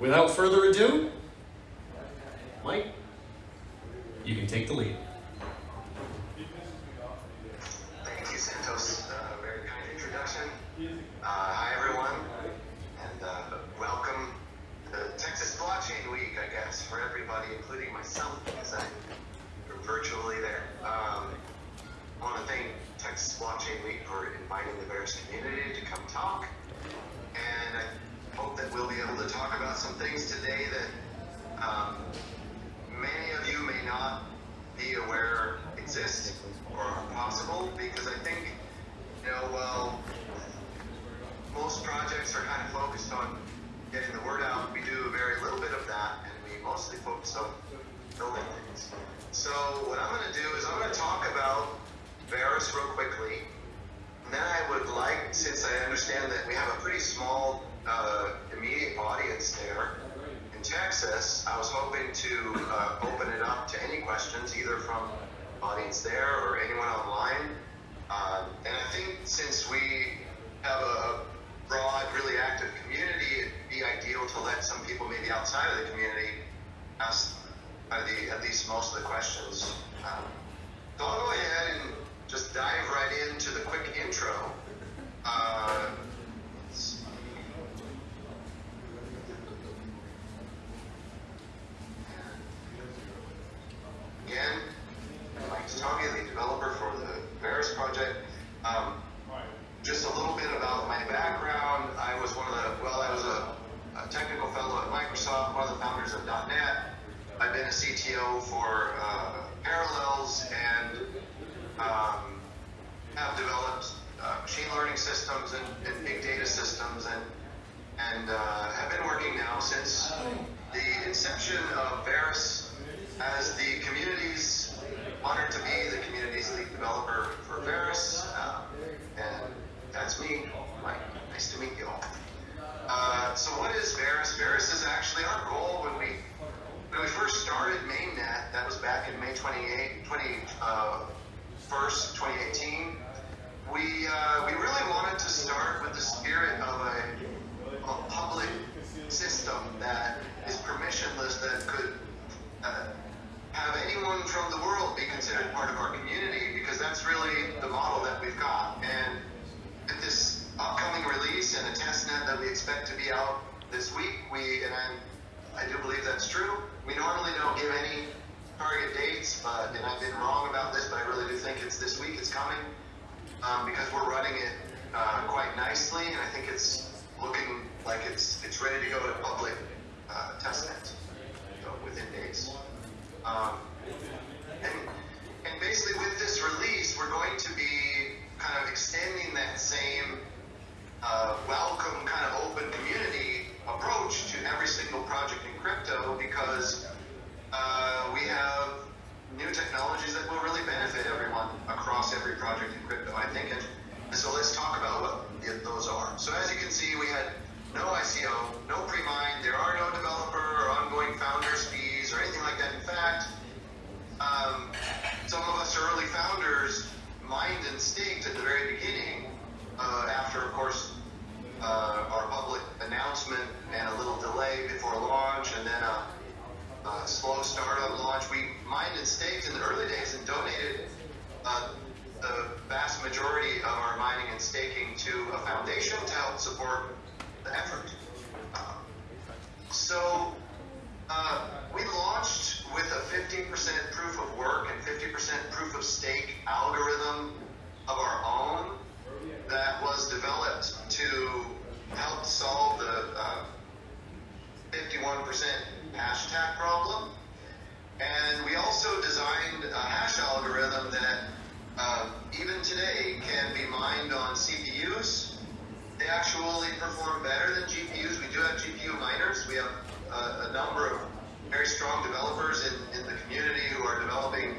without further ado, Mike, you can take the lead. Thank you, Santos. Uh, very kind introduction. Uh, hi, everyone, and uh, welcome to Texas Blockchain Week, I guess, for everybody, including myself, because I'm virtually there. Um, I want to thank Texas Blockchain Week for inviting the Verus community to come talk, we'll be able to talk about some things today that um, many of you may not be aware exist or are possible because I think, you know, well, most projects are kind of focused on getting the word out. We do very little bit of that and we mostly focus on building things. So what I'm going to do is I'm going to talk about Verus real quickly. And then I would like, since I understand that we have a pretty small uh, immediate audience there, in Texas, I was hoping to uh, open it up to any questions, either from audience there or anyone online. Uh, and I think since we have a broad, really active community, it'd be ideal to let some people maybe outside of the community ask uh, the, at least most of the questions. Um, so I'll go ahead and just dive right into the quick intro. Uh, Again, Mike Toutonghi, the developer for the Verus project. Um, just a little bit about my background. I was one of the, well, I was a, a technical fellow at Microsoft, one of the founders of .NET. I've been a CTO for uh, Parallels and um, have developed uh, machine learning systems and, and, big data systems and and uh, have been working now since the inception of Verus as the community's honored to be the community's lead developer for Verus. Uh, and that's me, Mike. Nice to meet you all. Uh, so what is Verus? Verus is actually our goal when we when we first started mainnet, that was back in May 28, 20, uh, 1st, 2018, we, uh, we really wanted to start with the spirit of a, a public system that is permissionless, that could uh, have anyone from the world be considered part of our community, because that's really the model that we've got. And with this upcoming release and a test net that we expect to be out this week, we, and I'm, I do believe that's true, we normally don't give any target dates, but, and I've been wrong about this, but I really do think it's this week, it's coming, um, because we're running it uh, quite nicely, and I think it's looking like it's it's ready to go to public uh, testnet so within days. Um, and, basically with this release, we're going to be kind of extending that same uh, welcome kind of open community approach to every single project in crypto because uh, we have new technologies that will really benefit everyone across every project in crypto, I think. And so let's talk about what those are. So as you can see, we had no ICO, no pre-mine, there are no developer or ongoing founders fees or anything like that. In fact, um, some of us early founders mined and staked at the very beginning uh, after, of course, uh, our public announcement and a little delay before launch and then a, a slow start on launch. We mined and staked in the early days and donated uh, the vast majority of our mining and staking to a foundation to help support the effort. Uh, so uh, we launched with a 15% proof of work and 50% proof of stake algorithm of our own that was developed to help solve the uh, 51% hash attack problem. And we also designed a hash algorithm that uh, even today can be mined on CPUs. They actually perform better than GPUs. We do have GPU miners. We have a, number of very strong developers in, in the community who are developing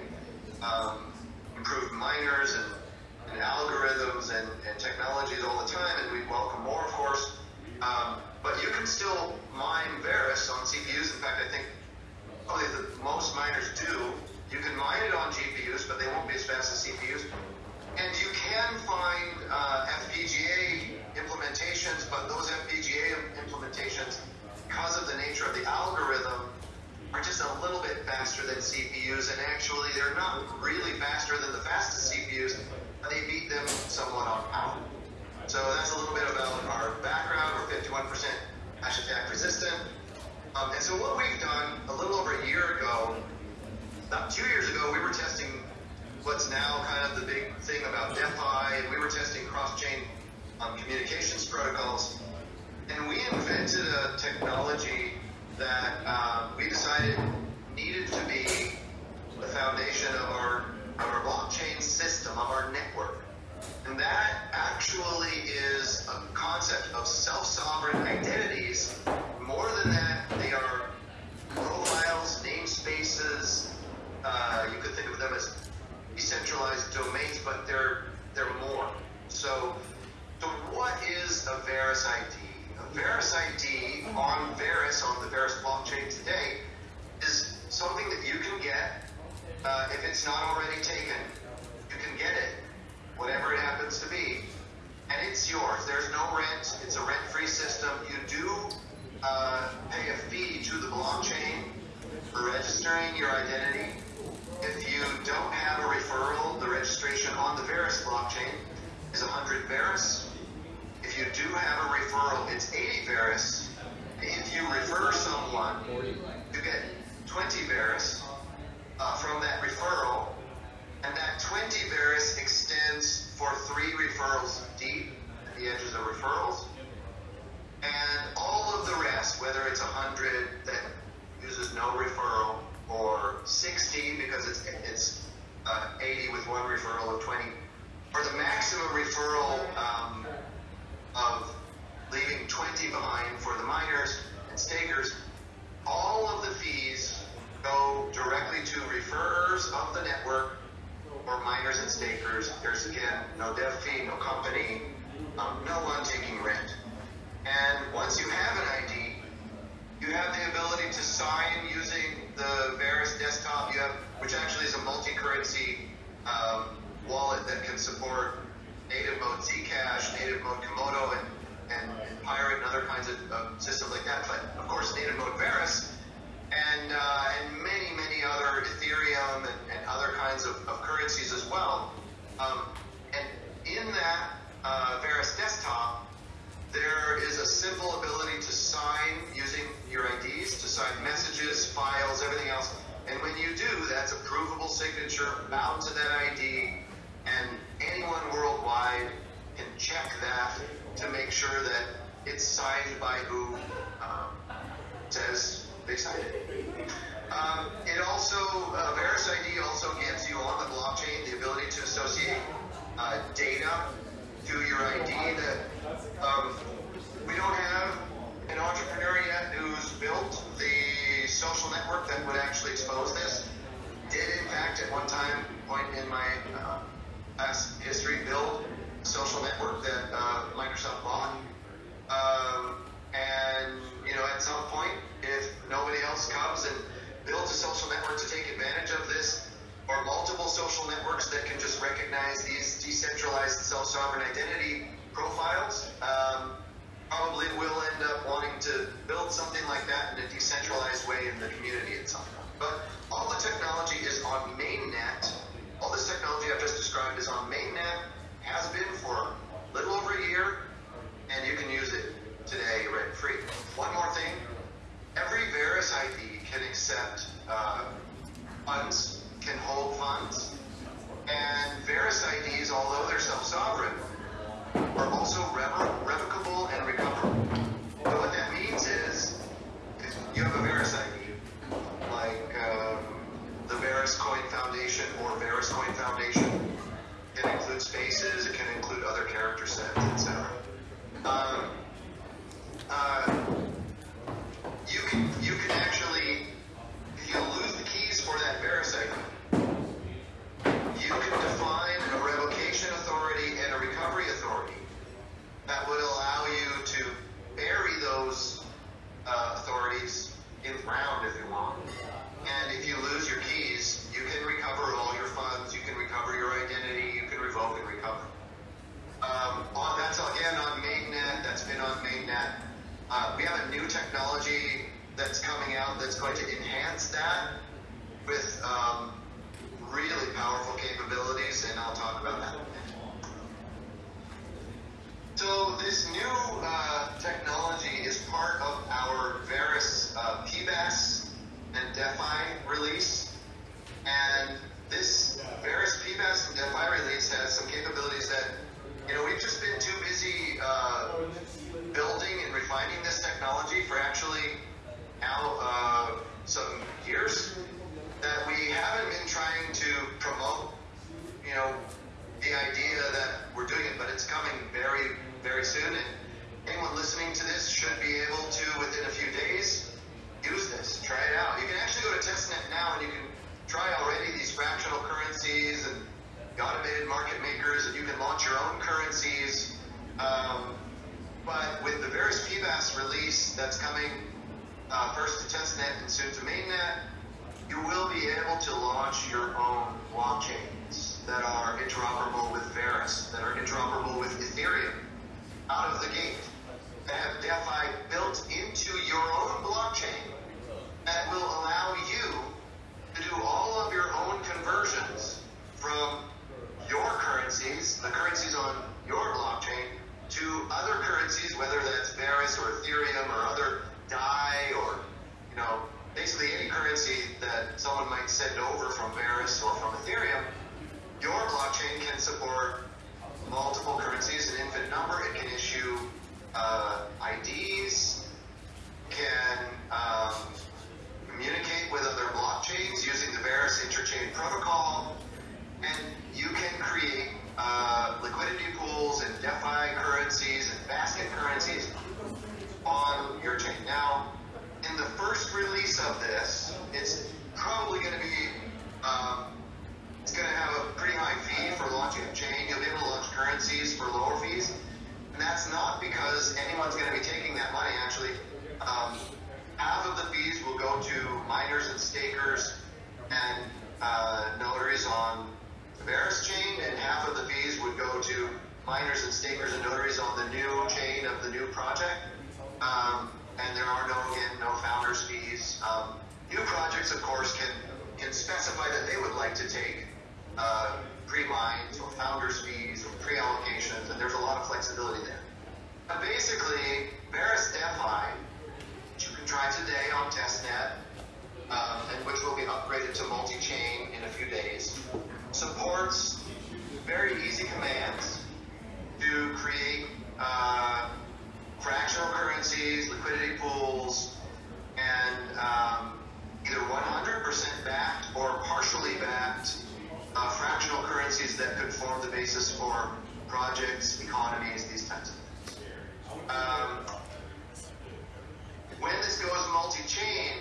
um, improved miners and and algorithms and, and, technologies all the time, and we welcome more, of course. Um, but you can still mine Verus on CPUs. In fact, I think probably the most miners do. You can mine it on GPUs, but they won't be as fast as CPUs. And you can find uh, FPGA implementations, but those FPGA implementations, because of the nature of the algorithm, are just a little bit faster than CPUs, and actually they're not really faster than the fastest CPUs, but they beat them somewhat on power. So that's a little bit about our background. We're 51% hash attack resistant. Um, and so what we've done a little over a year ago, about two years ago, we were testing what's now kind of the big thing about DeFi, and we were testing cross-chain um, communications protocols. And we invented a technology that uh, we decided needed to be the foundation of our of our blockchain system, of our network. And that actually is a concept of self-sovereign identities. More than that, they are profiles, namespaces. Uh, you could think of them as decentralized domains, but they're they're more. So, so what is a Verus ID? A Verus ID on Verus on the Verus blockchain today is something that you can get uh, if it's not already taken. You can get it, whatever it happens to be, and it's yours. There's no rent. It's a rent-free system. You do uh, pay a fee to the blockchain for registering your identity. If you don't have a referral, the registration on the Verus blockchain is 100 Verus. You do have a referral, it's 80 Verus. If you refer someone, you get 20 Verus uh, from that referral, and that 20 Verus extends for three referrals deep at the edges of referrals. And all of the rest, whether it's 100 that uses no referral, or 60 because it's it's uh, 80 with one referral of 20, or the maximum referral um, of leaving 20 behind for the miners and stakers, all of the fees go directly to referrers of the network or miners and stakers. There's again no dev fee, no company, um, no one taking rent. And once you have an ID, you have the ability to sign using the Verus desktop. Have, which actually is a multi-currency um, wallet that can support native mode Zcash, native mode Komodo, and, and, and Pirate, and other kinds of um, systems like that. But of course, native mode Verus, and uh, and many many other Ethereum and, and other kinds of, of currencies as well. Um, and in that uh, Verus desktop, there is a simple ability to sign using your IDs, to sign messages, files, everything else. And when you do, that's a provable signature bound to that ID, and anyone worldwide can check that to make sure that it's signed by who um, says they signed it. Um, it also, uh, ID also gives you on the blockchain the ability to associate uh, data to your ID that um, we don't have an entrepreneur yet who's built the social network that would actually expose this. Did in fact at one time point in my uh, past history build social network that uh, Microsoft bought. Um, and you know at some point, if nobody else comes and builds a social network to take advantage of this, or multiple social networks that can just recognize these decentralized self-sovereign identity profiles, um, probably will end up wanting to build something like that in a decentralized way in the community at some point. But all the technology is on mainnet. All this technology I've just described is on mainnet, has been for a little over a year, and you can use it today rent free. One more thing every Verus ID can accept uh, funds, can hold funds, and Verus IDs, although they're self-sovereign, are also revo- revocable and recoverable. So what that means is, you have a Verus ID, like um, the Verus Coin Foundation or Verus Coin Foundation, it can include spaces, it can include other character sets, etc. Um, uh, liquidity pools and DeFi currencies and basket currencies on your chain. Now, in the first release of this, it's probably going to be, um, it's going to have a pretty high fee for launching a chain. You'll be able to launch currencies for lower fees. And that's not because anyone's going to be taking that money. Actually, um, half of the fees will go to miners and stakers and uh, notaries on the Verus chain, and half of the fees would go to miners and stakers and notaries on the new chain of the new project. Um, and there are no again no founders fees. Um, new projects, of course, can can specify that they would like to take uh, pre-mines or founders fees or pre-allocations, and there's a lot of flexibility there. But basically, Verus DeFi, which you can try today on testnet, um, and which will be upgraded to multi-chain in a few days, supports very easy commands to create. Uh, fractional currencies, liquidity pools, and um, either 100% backed or partially backed uh, fractional currencies that could form the basis for projects, economies, these types of things. Um, when this goes multi-chain,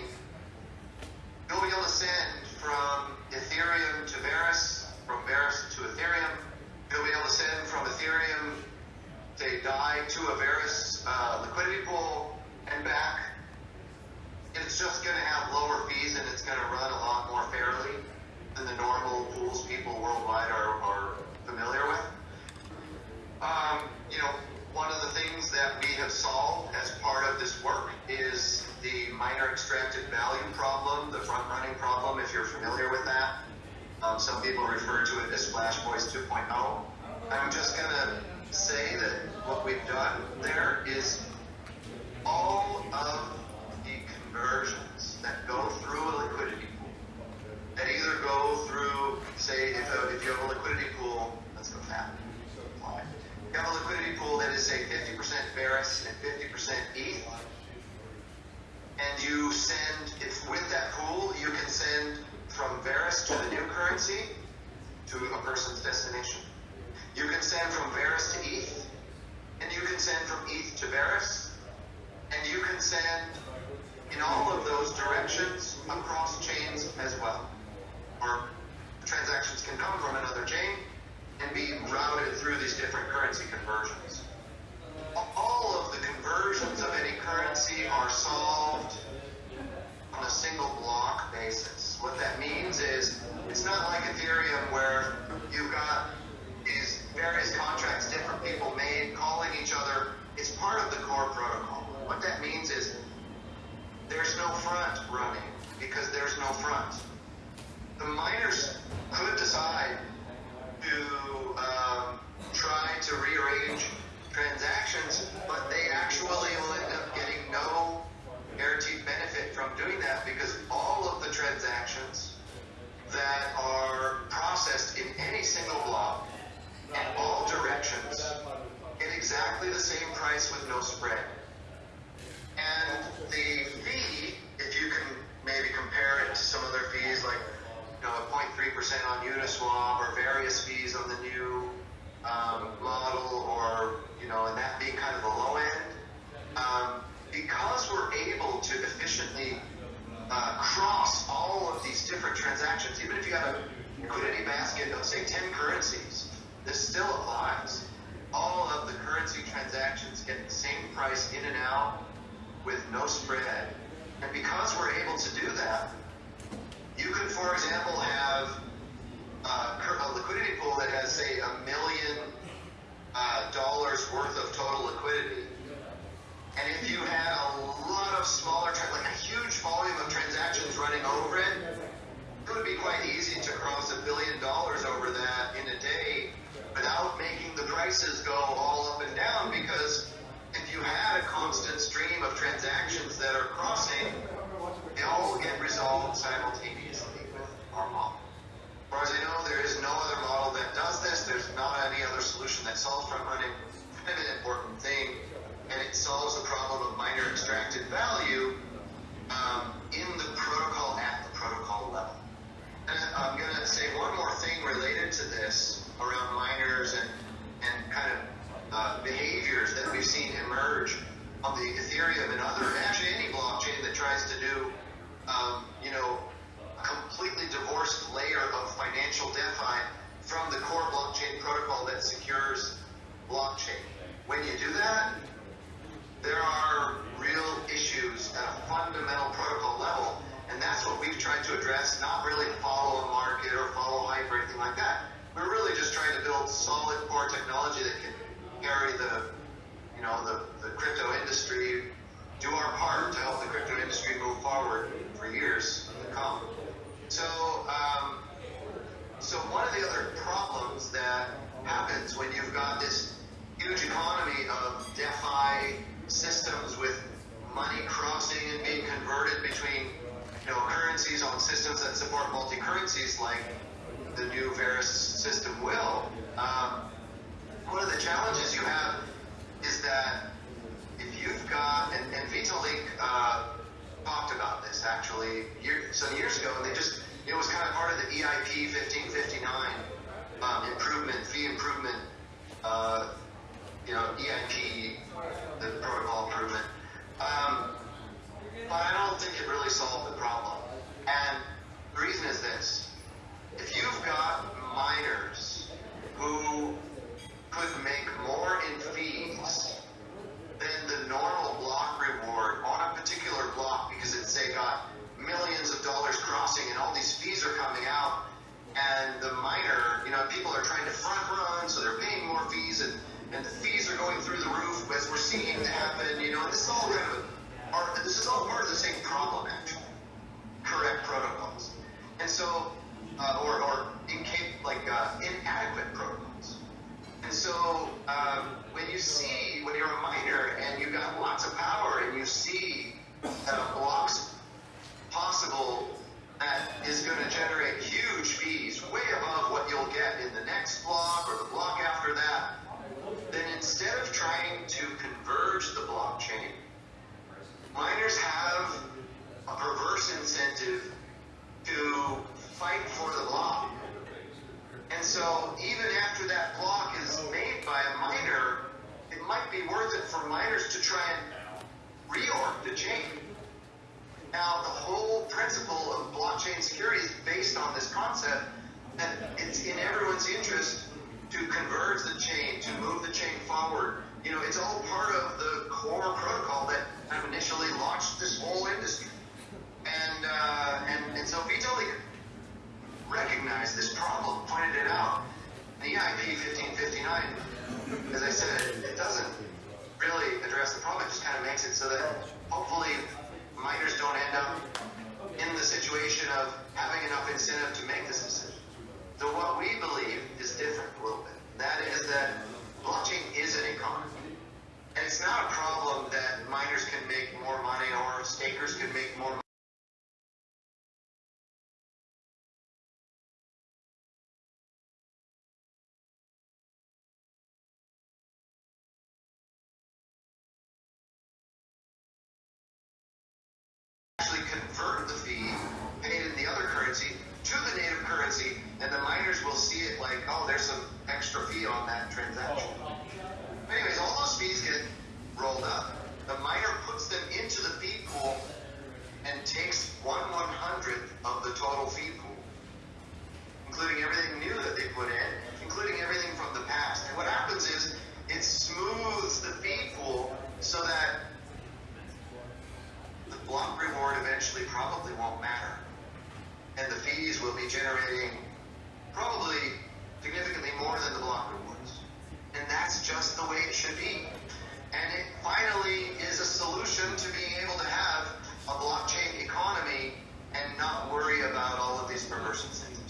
you'll be able to send from Ethereum to Verus, from Verus to Ethereum. You'll be able to send from Ethereum say DAI to a Verus uh, liquidity pool and back, it's just going to have lower fees and it's going to run a lot more fairly than the normal pools people worldwide are, are familiar with. Um, you know, one of the things that we have solved as part of this work is the miner extracted value problem, the front running problem, if you're familiar with that. Um, some people refer to it as Flash Boys 2.0. I'm just going to say that what we've done there is all of the conversions that go through a liquidity pool, that either go through, say, if, a, if you have a liquidity pool, let's go that. You have a liquidity pool that is, say, 50% Verus and 50% ETH, and you send, if with that pool, you can send from Verus to the new currency to a person's destination. You can send from Verus to ETH, and you can send from ETH to Verus, and you can send in all of those directions across chains as well. Or transactions can come from another chain and be routed through these different currency conversions. All of the conversions of any currency are solved on a single block basis. What that means is it's not like Ethereum where you've got these various contracts different people made calling each other. It's part of the core protocol. What that means is there's no front running because there's no front. The miners could decide to um, try to rearrange transactions, but they actually will end up getting no guaranteed benefit from doing that because all of the transactions that are processed in any single block in all directions at exactly the same price with no spread. And the fee, if you can maybe compare it to some other fees like you know, 0.3% on Uniswap or various fees on the new um, model or, you know, and that being kind of the low end, um, because we're able to efficiently uh, cross all of these different transactions, even if you have a liquidity basket of, say, 10 currencies, this still applies. All of the currency transactions get the same price in and out with no spread. And because we're able to do that, you could, for example, have uh, a liquidity pool that has, say, a million uh, dollars worth of total liquidity and if you had a lot of smaller, like a huge volume of transactions running over it, it would be quite easy to cross a billion dollars over that in a day without making the prices go all up and down because if you had a constant stream of transactions that are crossing, they all get resolved simultaneously with our model.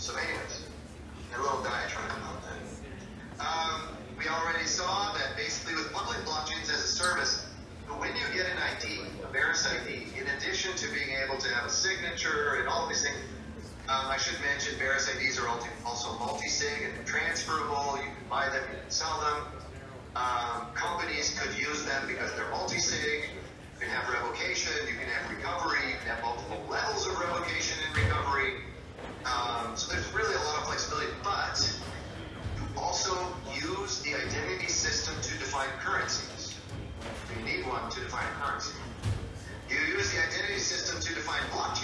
So, anyways, a little diatribe about that. Um, we already saw that basically with public blockchains as a service, when you get an ID, a Verus ID, in addition to being able to have a signature and all these things, um, I should mention Verus IDs are also multi-sig and transferable. You can buy them, you can sell them. Um, companies could use them because they're multi-sig. You can have revocation, you can have recovery, you can have multiple levels of revocation. Um, so there's really a lot of flexibility, but you also use the identity system to define currencies. You need one to define currency. You use the identity system to define blockchain.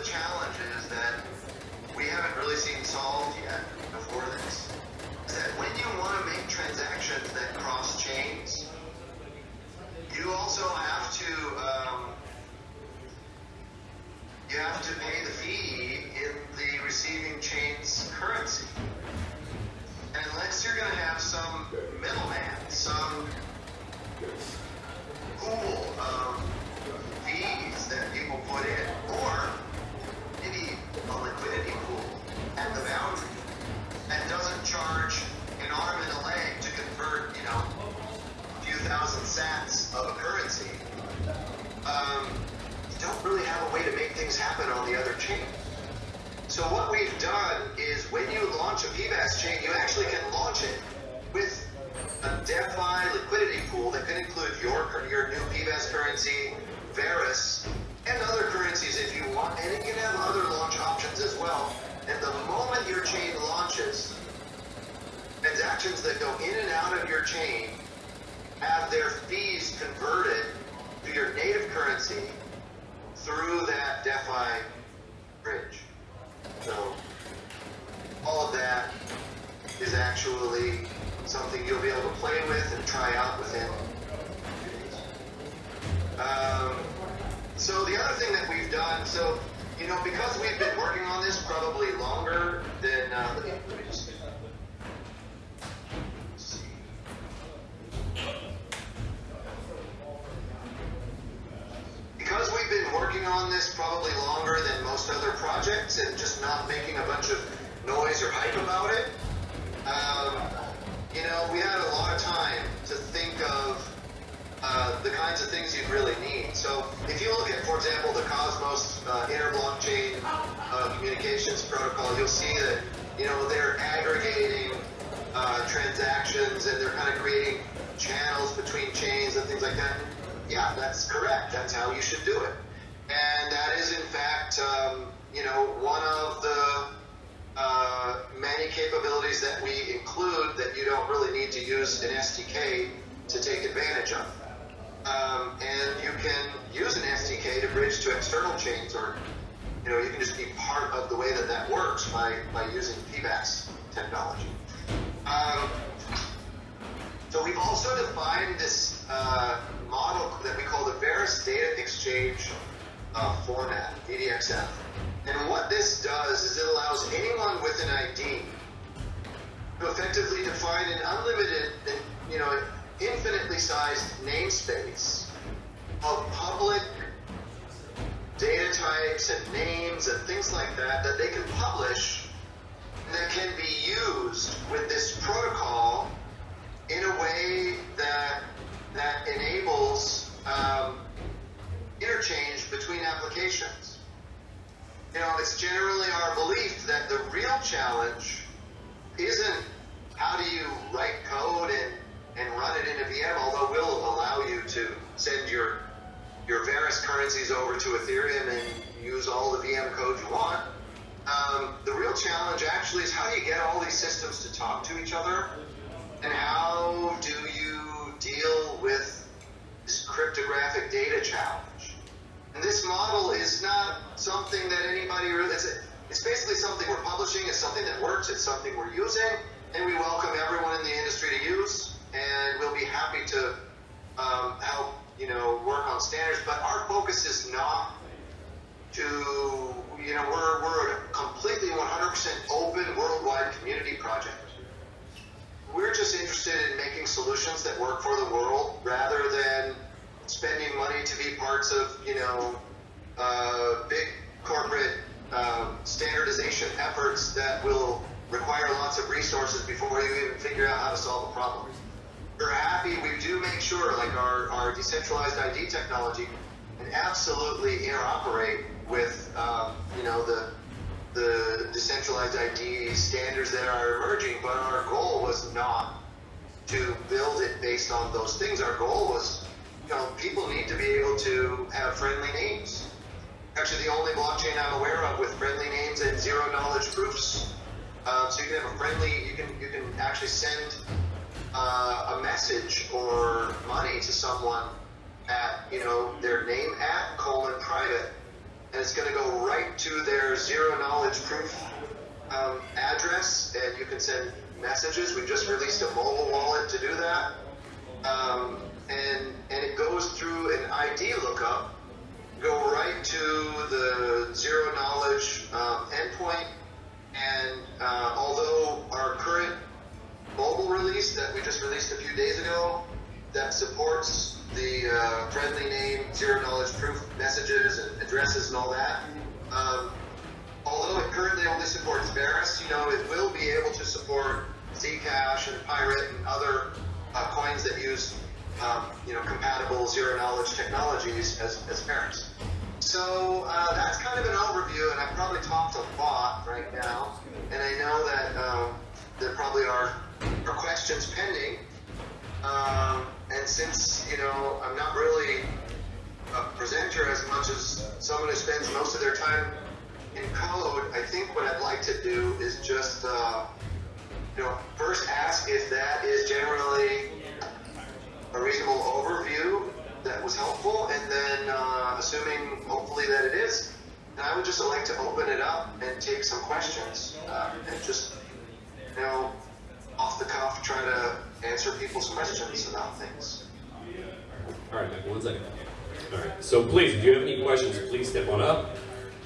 the challenges that we haven't really seen solved yet before this. Is that when you want to make transactions that cross chains, you also have to um, you have to pay transactions that go in and out of your chain have their fees converted to your native currency through that DeFi bridge. So all of that is actually something you'll be able to play with and try out within um, so the other thing that we've done, so, you know, because we've been working on this probably longer than, uh, let me, let me kinds of things you'd really need. So if you look at, for example, the Cosmos uh, inter-blockchain uh, communications protocol, you'll see that you know they're aggregating uh, transactions and they're kind of creating channels between chains and things like that. Yeah, that's correct. That's how you should do it. And that is, in fact, um, you know, one of the uh, many capabilities that we include that you don't really need to use an SDK to take advantage of. Um, and you can use an SDK to bridge to external chains, or you know, you can just be part of the way that that works by, by using PBaaS technology. Um, so we've also defined this uh, model that we call the Verus Data Exchange uh, format, VDXF. And what this does is it allows anyone with an ID to effectively define an unlimited, you know, infinitely sized namespace of public data types and names and things like that that they can publish that can be used with this protocol in a way that that enables um, interchange between applications. You know, it's generally our belief that the real challenge isn't how do you write code and, and run it in a VM, although we'll allow you to send your your Verus currencies over to Ethereum and use all the VM code you want. Um, the real challenge actually is how do you get all these systems to talk to each other and how do you deal with this cryptographic data challenge? And this model is not something that anybody really, it's, it's basically something we're publishing, it's something that works, it's something we're using, and we welcome everyone in the industry to use, and we'll be happy to um, help, you know, work on standards, but our focus is not to, you know, we're, we're a completely 100% open worldwide community project we're just interested in making solutions that work for the world rather than spending money to be parts of, you know, uh, big corporate um, standardization efforts that will require lots of resources before you even figure out how to solve a problem. We're happy, we do make sure, like our, our decentralized ID technology can absolutely interoperate with, um, you know, the the decentralized ID standards that are emerging, but our goal was not to build it based on those things. Our goal was, you know, people need to be able to have friendly names. Actually, the only blockchain I'm aware of with friendly names and zero knowledge proofs. Um, so you can have a friendly, you can you can actually send uh, a message or money to someone at you know their name at colon private and it's going to go right to their zero knowledge proof um, address, and you can send messages. We just released a mobile wallet to do that, um, and and it goes through an ID lookup, go right to the zero knowledge um, endpoint, and uh, although our current mobile release that we just released a few days ago that supports the uh, friendly name, zero knowledge proof messages and addresses and all that. Um, although it currently only supports Verus, you know, it will be able to support Zcash and Pirate and other uh, coins that use, um, you know, compatible zero knowledge technologies as, as Verus. So uh, that's kind of an overview, and I've probably talked a lot right now, and I know that um, there probably are, are questions pending. Um, and since, you know, I'm not really a presenter as much as someone who spends most of their time in code, I think what I'd like to do is just, uh, you know, first ask if that is generally a reasonable overview that was helpful, and then uh, assuming hopefully that it is, I would just like to open it up and take some questions uh, and just, you know, off the cuff try to answer people's questions about things. All right, Michael, one second. All right, so please, if you have any questions, please step on up,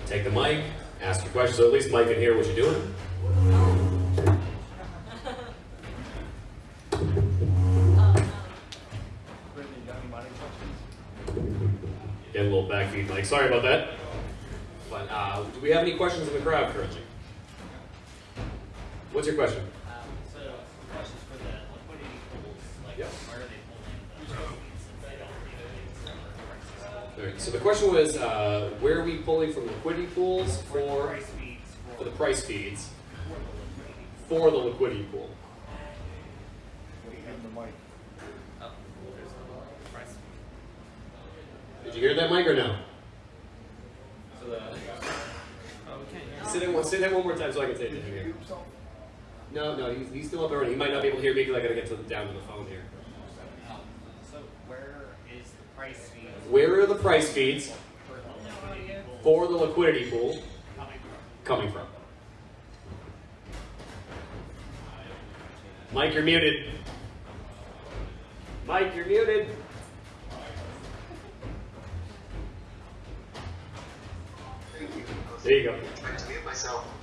take the mic, ask your questions, so at least Mike can hear what you're doing. Get a little back feed, Mike. Sorry about that. But uh, do we have any questions in the crowd currently? What's your question? Um, so, questions for the liquidity pools, like, Yep. where are they pulling the proceeds since they don't need it anymore? All right. So the question was, uh, where are we pulling from liquidity pools For the price feeds for, for the price feeds for the liquidity. for the liquidity pool? We have the mic. Oh, there's the price feed. Did you hear that, Mike, or no? So the, oh, we can't hear. Say that, one- say that one more time so I can say it. Did you Here. mute yourself? No, no, he's, he's still up and running. He might not be able to hear me because I got to get to, down to the phone here. So where is the price feed Where are the price feeds for the liquidity pool for the liquidity pool coming from? Mike, you're muted. Mike, you're muted. There you go. Trying to mute myself.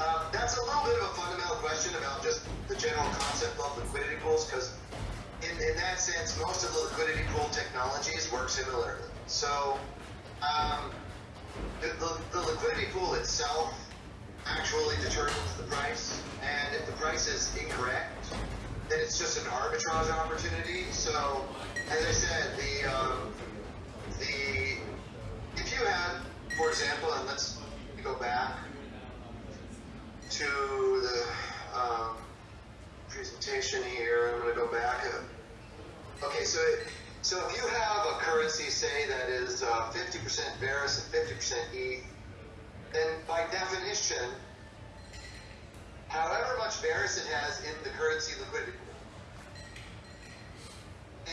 Um, that's a little bit of a fundamental question about just the general concept of liquidity pools, because in, in that sense, most of the liquidity pool technologies work similarly. So, um, the, the, the liquidity pool itself actually determines the price, and if the price is incorrect, then it's just an arbitrage opportunity. So, as I said, the um, the if you had, for example, and let's go back to the um, presentation here. I'm going to go back. uh, Okay, so so if you have a currency, say that is uh, 50% Verus and 50% ETH, then by definition, however much Verus it has in the currency liquidity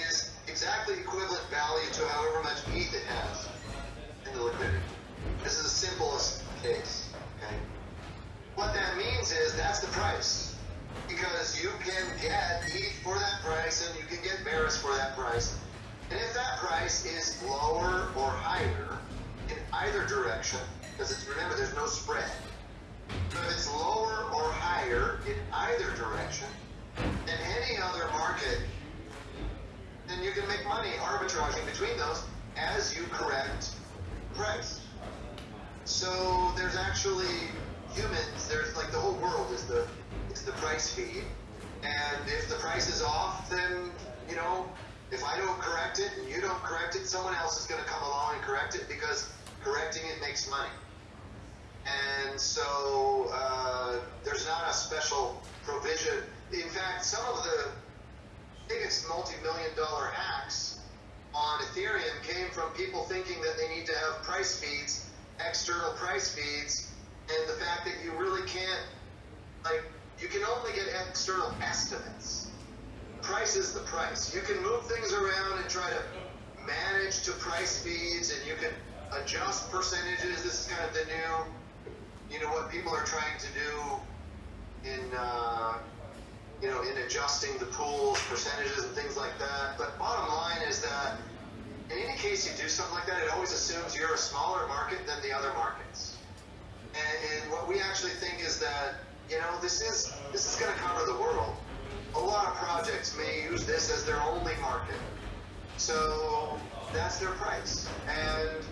is exactly equivalent value to however much ETH it has in the liquidity. This is the simplest case. What that means is that's the price. Because you can get ETH for that price and you can get Verus for that price. And if that price is lower or higher in either direction, because remember there's no spread. So if it's lower or higher in either direction than any other market, then you can make money arbitraging between those as you correct price. So there's actually humans. There's like the whole world is the is the price feed, and if the price is off, then you know if I don't correct it and you don't correct it, someone else is going to come along and correct it because correcting it makes money. And so uh, there's not a special provision. In fact, some of the biggest multi-million dollar hacks on Ethereum came from people thinking that they need to have price feeds, external price feeds, and the fact that you really can't, like, you can only get external estimates. Price is the price. You can move things around and try to manage to price feeds, and you can adjust percentages. This is kind of the new, you know, what people are trying to do in, uh, you know, in adjusting the pools, percentages, and things like that. But bottom line is that in any case you do something like that, it always assumes you're a smaller market than the other markets. And, and what we actually think is that, you know, this is this is going to cover the world. A lot of projects may use this as their only market. So that's their price. And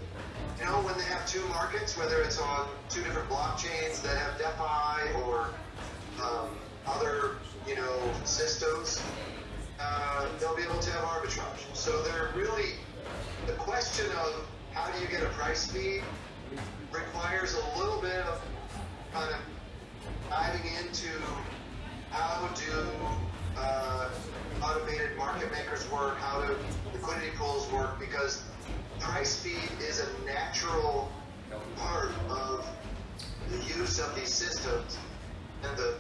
you know, when they have two markets, whether it's on two different blockchains that have DeFi or um, other, you know, systems, uh, they'll be able to have arbitrage. So they're really the question of how do you get a price feed requires a little bit of kind of diving into how do uh, automated market makers work, how do liquidity pools work, because price feed is a natural part of the use of these systems and the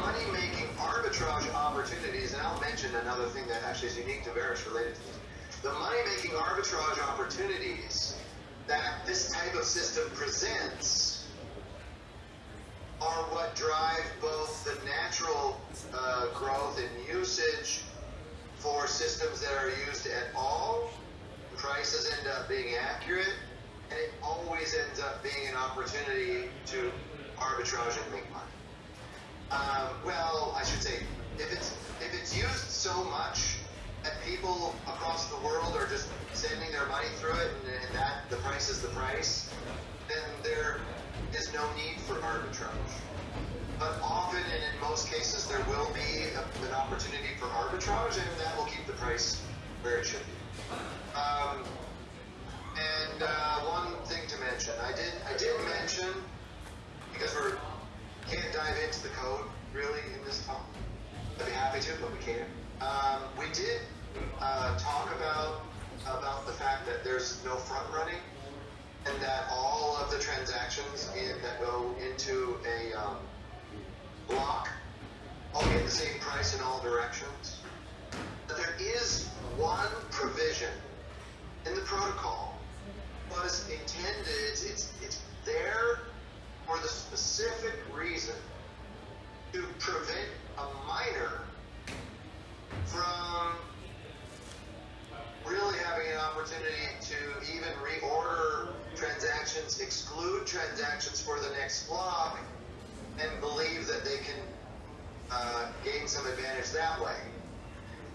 money-making arbitrage opportunities, and I'll mention another thing that actually is unique to Verus related to this. The money-making arbitrage opportunities that this type of system presents are what drive both the natural uh, growth in usage for systems that are used at all. Prices end up being accurate, and it always ends up being an opportunity to arbitrage and make money. Um, well, I should say, if it's if it's used so much that people across the world are just sending their money through it, and, and that the price is the price, then there is no need for arbitrage. but often and in most cases there will be a, an opportunity for arbitrage, and that will keep the price where it should be. Um, and uh, one thing to mention, I did I did mention because we're can't dive into the code really in this talk. I'd be happy to, but we can't. Um, we did uh, talk about about the fact that there's no front running, and that all of the transactions in, that go into a um, block all get the same price in all directions. But there is one provision in the protocol was intended. It's it's, it's there for the specific reason to prevent a miner from really having an opportunity to even reorder transactions, exclude transactions for the next block, and believe that they can uh, gain some advantage that way.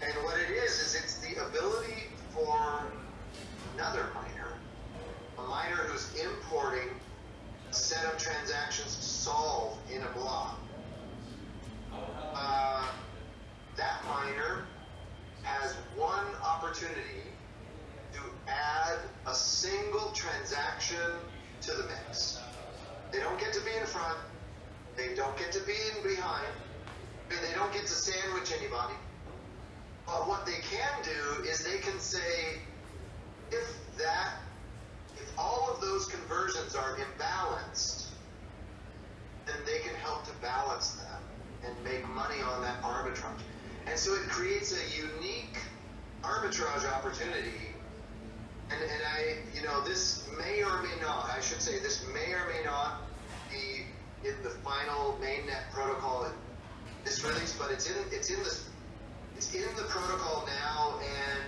And what it is, is it's the ability for another miner, a miner who's importing a set of transactions to solve in a block. Uh, that miner has one opportunity to add a single transaction to the mix. They don't get to be in front. They don't get to be in behind. And they don't get to sandwich anybody. But what they can do is they can say, if that, if all of those conversions are imbalanced, then they can help to balance them and make money on that arbitrage. And so it creates a unique arbitrage opportunity. And, and I, you know, this may or may not, I should say, this may or may not be in the final mainnet protocol in this release, but it's in, it's in this, it's in the protocol now, and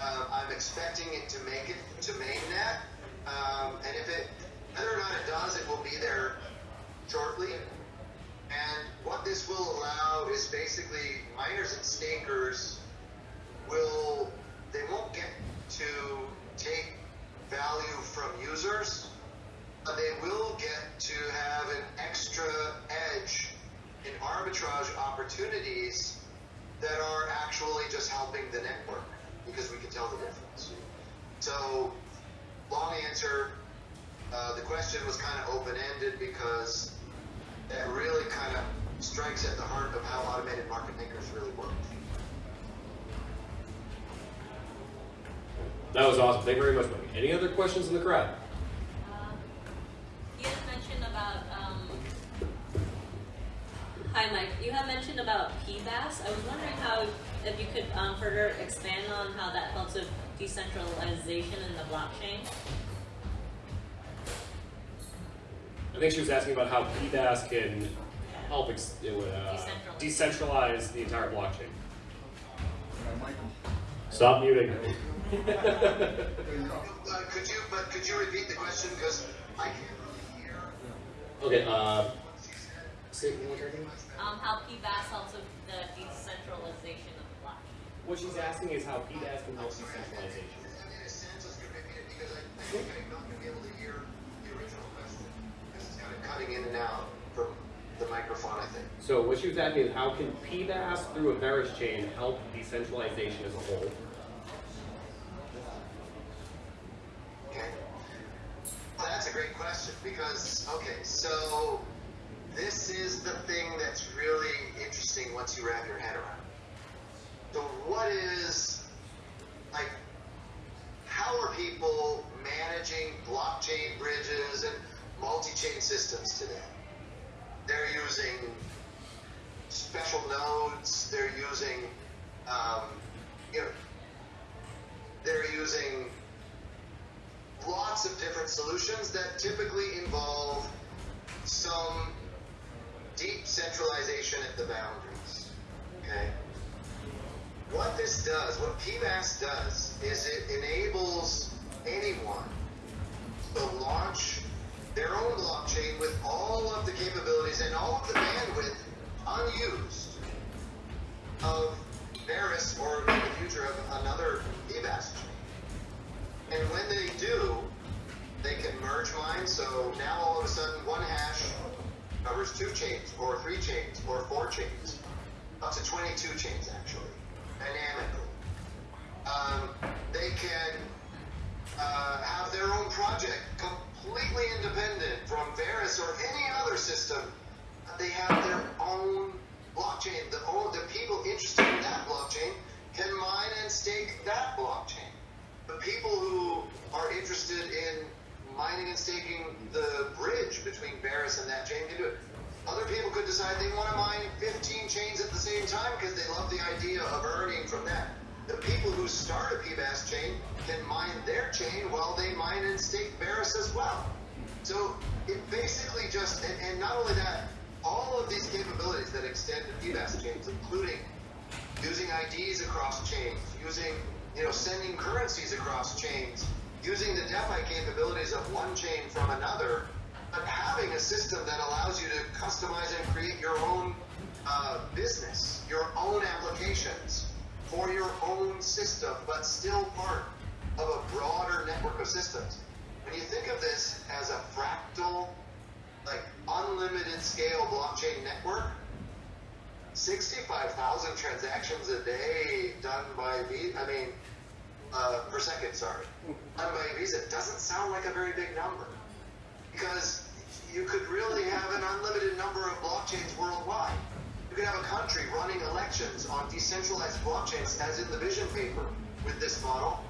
uh, I'm expecting it to make it to mainnet. Um, and if it, whether or not it does, it will be there shortly. And what this will allow is basically miners and stakers will they won't get to take value from users, but they will get to have an extra edge in arbitrage opportunities that are actually just helping the network because we can tell the difference. So, long answer. Uh, the question was kind of open-ended because that really kind of strikes at the heart of how automated market makers really work. That was awesome. Thank you very much, Mike. Any other questions in the crowd? Um, You had mentioned about, um, hi Mike, you had mentioned about PBaaS. I was wondering how, if you could um, further expand on how that helps with decentralization in the blockchain. I think she was asking about how PBaaS can help ex- uh, Decentralize. decentralize the entire blockchain. Yeah, Michael. Stop muting. Uh, could you, but could you repeat the question because I can't really hear. okay, uh, say it one more time. Um, how PBaaS helps with the decentralization of the blockchain. What she's asking is how PBaaS can help decentralization. Cutting in and out from the microphone. I think. So what she was asking is how can PBaaS through a Verus chain help decentralization as a whole? Okay. That's a great question because, okay, so this is the thing that's really interesting once you wrap your head around. So, what is, like, how are people managing blockchain bridges and multi chain systems today? They're using special nodes, they're using, um, you know, they're using lots of different solutions that typically involve some deep centralization at the boundaries. Okay? What this does, what PBaaS does, is it enables anyone to launch their own blockchain with all of the capabilities and all of the bandwidth unused of Verus or in the future of another PBaaS chain. And when they do, they can merge mine. So now all of a sudden, one hash, covers two chains, or three chains, or four chains, up to 22 chains actually, dynamically. Um, they can They have their own blockchain. The, the people interested in that blockchain can mine and stake that blockchain. The people who are interested in mining and staking the bridge between Verus and that chain can do it. Other people could decide they want to mine 15 chains at the same time because they love the idea of earning from that. The people who start a PBaaS chain can mine their chain while they mine and stake Verus as well. So it basically just, and, and not only that, all of these capabilities that extend to PBaaS chains, including using IDs across chains, using, you know, sending currencies across chains, using the DeFi capabilities of one chain from another, but having a system that allows you to customize and create your own uh, business, your own applications for your own system, but still part of a broader network of systems. When you think of this as a fractal, like unlimited scale blockchain network, 65,000 transactions a day done by Visa, I mean, uh, per second, sorry, done by Visa doesn't sound like a very big number. Because you could really have an unlimited number of blockchains worldwide. You could have a country running elections on decentralized blockchains, as in the vision paper with this model,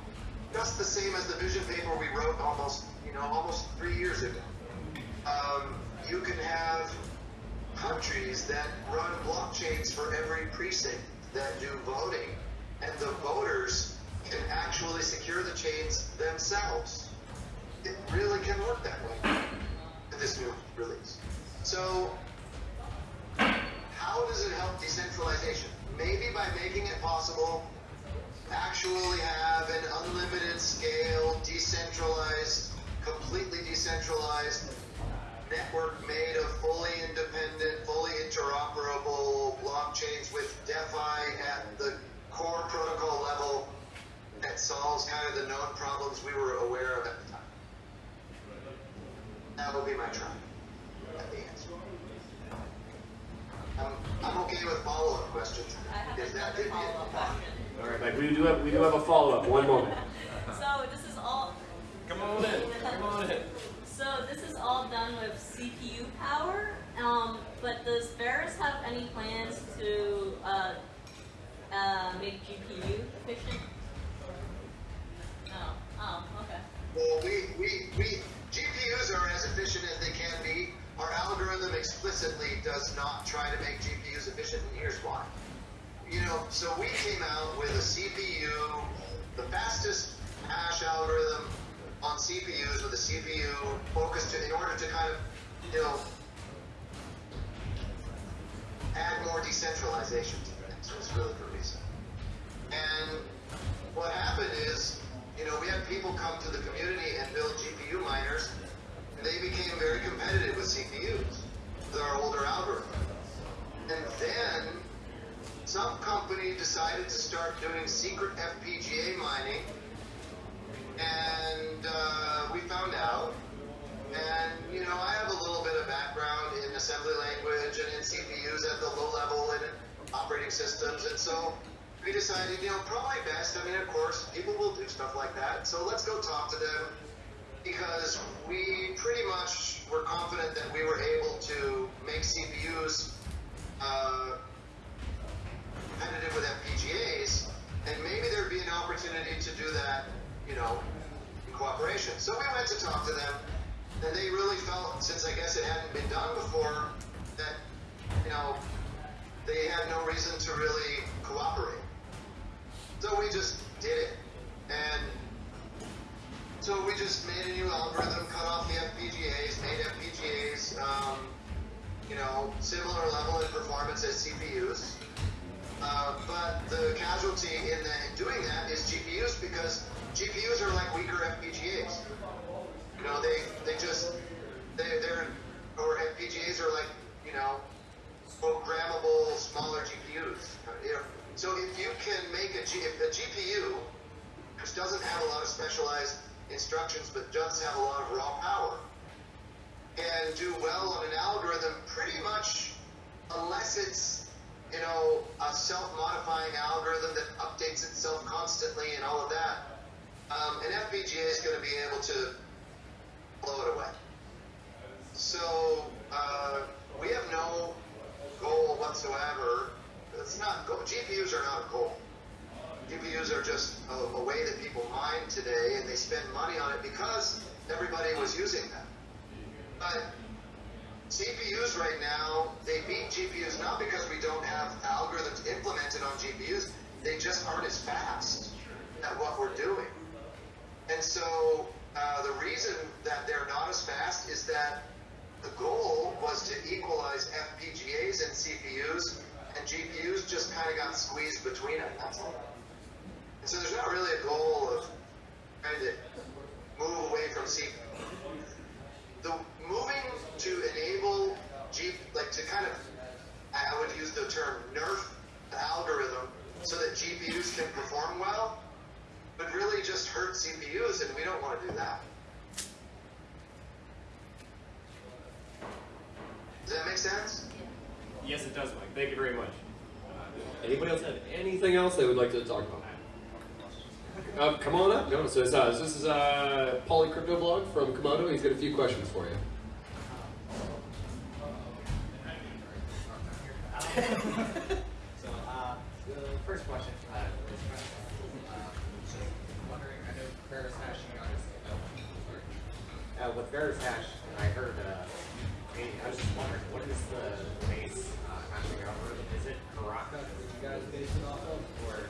just the same as the vision paper we wrote almost, you know, almost three years ago. Um, you can have countries that run blockchains for every precinct that do voting, and the voters can actually secure the chains themselves. It really can work that way in this new release. So, how does it help decentralization? Maybe by making it possible to actually have an unlimited scale, in as CPUs. Uh, but the casualty in, the, in doing that is GPUs because GPUs are like weaker FPGAs. You know, they they just they they're or FPGAs are like you know programmable smaller GPUs. You know, so if you can make a G, a GPU which doesn't have a lot of specialized instructions but does have a lot of raw power can do well on an algorithm pretty unless it's you know a self-modifying algorithm that updates itself constantly and all of that, um, an FPGA is going to be able to blow it away. So uh, we have no goal whatsoever. It's not goal. GPUs are not a goal. GPUs are just a, a, way that people mine today, and they spend money on it because everybody was using them. But CPUs right now, they beat GPUs not because we don't have algorithms implemented on GPUs, they just aren't as fast at what we're doing. And so uh, the reason that they're not as fast is that the goal was to equalize FPGAs and CPUs, and GPUs just kind of got squeezed between them. That's all. And so there's not really a goal of trying to move away from CPU. The moving to enable G, like to kind of, I would use the term nerf the algorithm so that GPUs can perform well, would really just hurt CPUs, and we don't want to do that. Does that make sense? Yes, it does, Mike. Thank you very much. Uh, anybody else have anything else they would like to talk about? Uh, come on up. No, so this, uh, this is uh, Pauly Crypto Blog from Komodo. He's got a few questions for you. So, uh, the first question uh, is uh, just wondering, I know Verus on is, oh. Uh, with Verus hash, I heard, uh, I was just wondering, what is the base uh, hashing algorithm? Is it Haraka that you guys base it off of, or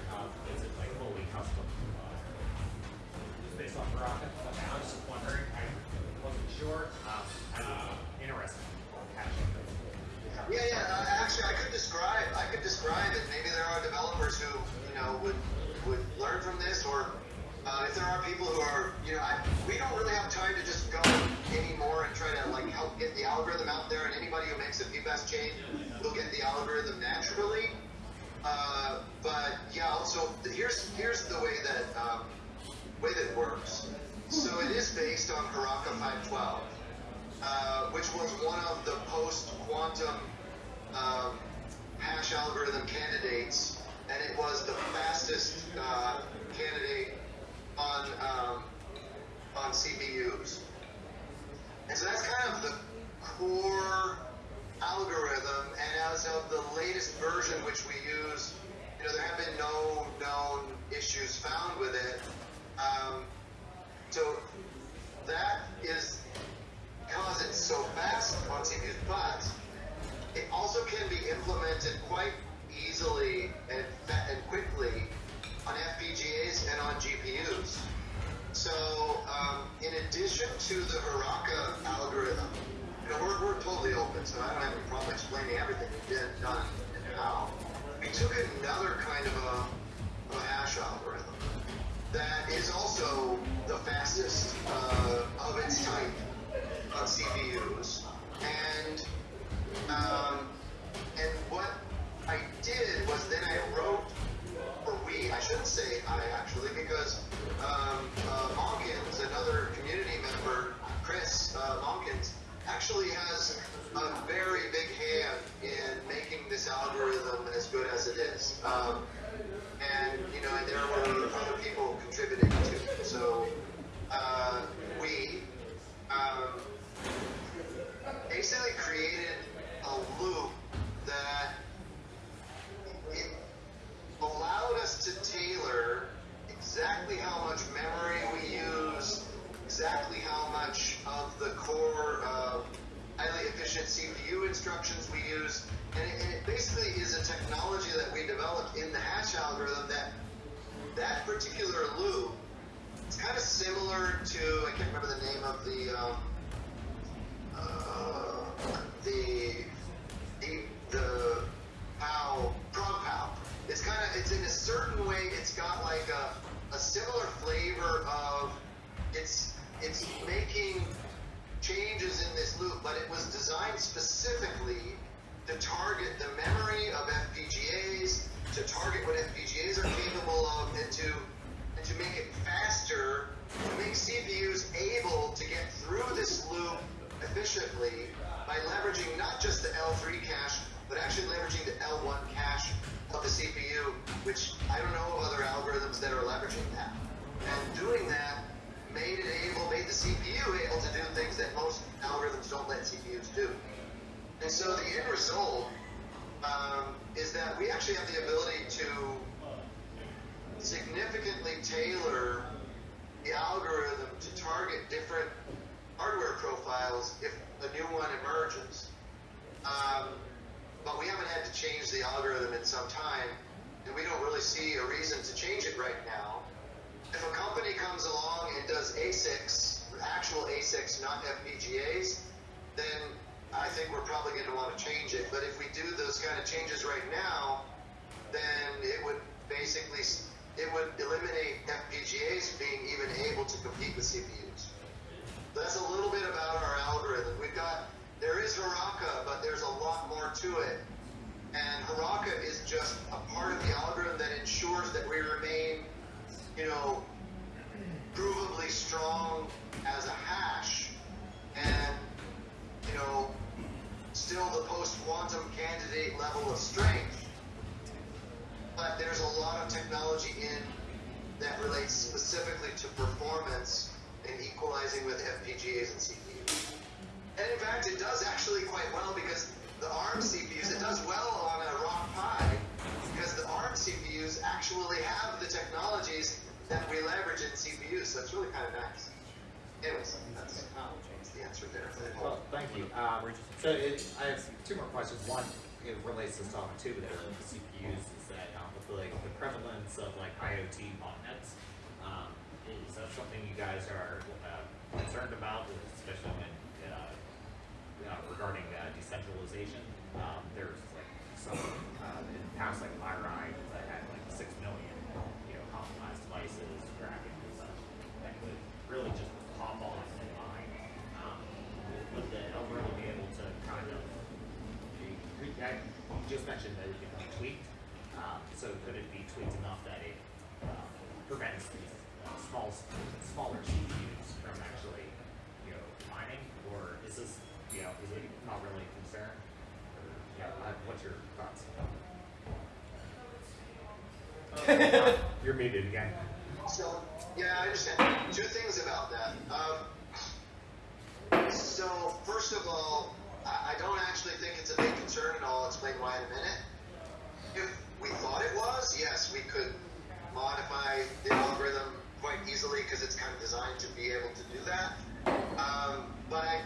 12, uh, which was one of the post-quantum um, hash algorithm candidates, and it was the fastest uh, candidate on um, on CPUs. And so that's kind of the core algorithm. And as of the latest version, which we use, you know, there have been no known issues found with it. Um, so that is because it's so fast on CPUs, but it also can be implemented quite easily and, and quickly on FPGAs and on GPUs. So, um, in addition to the Haraka algorithm, you know, we're, we're totally open, so I don't have any problem explaining everything we did, done, and how. We took another kind of a, a hash algorithm that is also the fastest uh, of its type on CPUs, and um, and what I did was then I wrote, or we, I shouldn't say I actually, because um, uh, Monkins, another community member, Chris uh, Monkins, actually has a very big hand in making this algorithm as good as it is. Um, and you know, and there were other people contributing to. it. So uh, we um, basically created a loop that it allowed us to tailor exactly how much memory we use, exactly how much of the core highly efficient CPU instructions we use, particular loop it's kind of similar to I can't remember the name of the um, uh, the the the how ProgPoW. It's kind of it's in a certain way. It's got like a a similar flavor of it's it's making changes in this loop, but it was designed specifically to target the memory of FPGAs, to target what FPGAs are capable of, and to and to make it faster, to make CPUs able to get through this loop efficiently by leveraging not just the L3 cache, but actually leveraging the L1 cache of the CPU, which I don't know of other algorithms that are leveraging that. And doing that made it able, made the CPU able to do things that most algorithms don't let CPUs do. And so the end result um, is that we actually have the ability to significantly tailor the algorithm to target different hardware profiles if a new one emerges. Um, but we haven't had to change the algorithm in some time, and we don't really see a reason to change it right now. If a company comes along and does ASICs, actual ASICs, not FPGAs, then I think we're probably going to want to change it. But if we do those kind of changes right now, then it would basically it would eliminate FPGAs being even able to compete with CPUs. That's a little bit about our algorithm. We've got there is Haraka, but there's a lot more to it. And Haraka is just a part of the algorithm that ensures that we remain, you know, provably strong as a hash and, you know, still the post-quantum candidate level of strength. But there's a lot of technology in that relates specifically to performance and equalizing with FPGAs and CPUs. And in fact, it does actually quite well because the ARM CPUs, it does well on a Rock Pi because the ARM CPUs actually have the technologies that we leverage in CPUs. So it's really kind of nice. Anyways, the answer there. Well, thank you. Um, so it, I have two more questions. One, it relates to Solomon two, but the CPUs is that um, with like the prevalence of like IoT botnets, um, is that something you guys are uh, concerned about, especially when uh, uh, regarding uh, decentralization? Um, there's like some uh, in the past like Mirai that had like six million you know compromised devices, tracking and such that could really just pop off and mine. Um, would the algorithm be able to kind of, you, you I- you just mentioned that it can be tweaked, um, so could it be tweaked enough that it, um, prevents these uh, small, smaller CPUs from actually, you know, mining, or is this, you know, is it not really a concern? Or, yeah, uh, what's your thoughts? You're muted again. So, yeah, I understand. Two things about that. Um, so, first of all, I, I don't actually think it's a big concern, and I'll explain why in a minute. If we thought it was, yes, we could modify the algorithm quite easily because it's kind of designed to be able to do that. Um, but I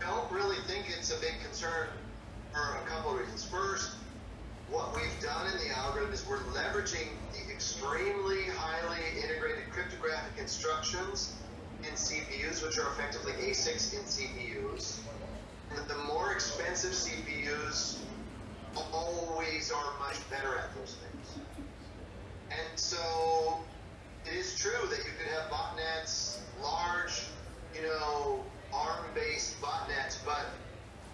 don't really think it's a big concern for a couple of reasons. First, what we've done in the algorithm is we're leveraging the extremely highly integrated cryptographic instructions in CPUs, which are effectively ASICs in CPUs. The more expensive CPUs always are much better at those things. And so it is true that you could have botnets, large, you know, ARM-based botnets, but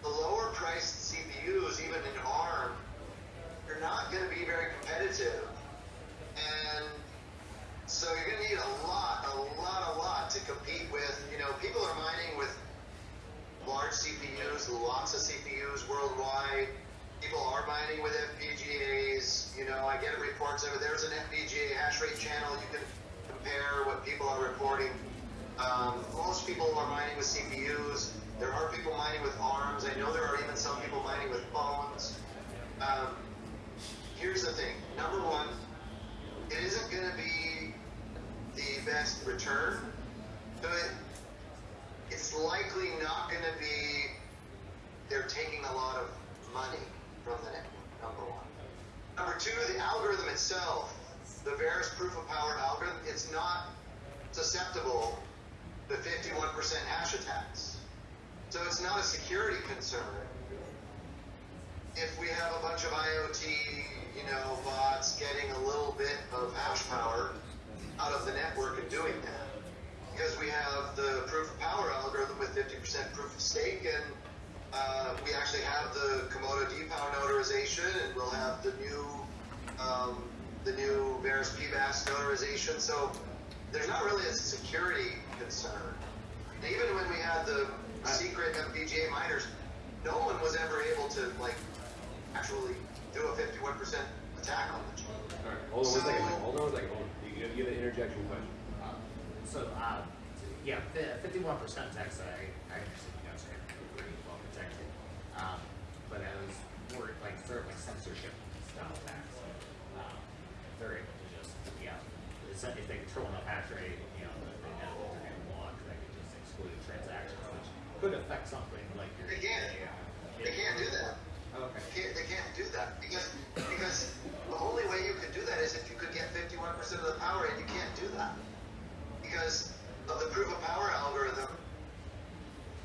the lower priced CPUs, even in ARM, you're not going to be very competitive. And so you're going to need a lot, a lot, a lot to compete with. You know, people are mining with large CPUs, lots of CPUs worldwide. People are mining with FPGAs. You know, I get reports of. There's an FPGA hash rate channel. You can compare what people are reporting. Um, most people are mining with CPUs. There are people mining with ARMs. I know there are even some people mining with phones. Um, here's the thing. Number one, it isn't going to be the best return, but it's likely not going to be they're taking a lot of money from the network, number one. Number two, the algorithm itself, the Verus proof of power algorithm, it's not susceptible to 51% hash attacks. So it's not a security concern. If we have a bunch of IoT, you know, bots getting a little bit of hash power out of the network and doing that, because we have the proof of power algorithm with 50% proof of stake, and uh, we actually have the Komodo DPoW notarization, and we'll have the new um, the new Verus PBaaS notarization. So there's not really a security concern. And even when we had the secret FPGA miners, no one was ever able to like actually do a 51% attack on the chain. All right, hold on one second. Hold on one second. Hold on. You, you have an interjection question. Yeah, fifty-one percent tax, I, I understand you guys are pretty well protected. Um, but I was more like sort of like censorship style tax. Um, if they're able to just, yeah, if if they control enough hash rate, you know, that they know what they're gonna block, they can just exclude transactions, which could affect something like your. They can't. yeah. They can't do that. Okay. They can't, they can't do that because because the only way you could do that is if you could get 51% of the power, and you can't do that because of the proof of power algorithm.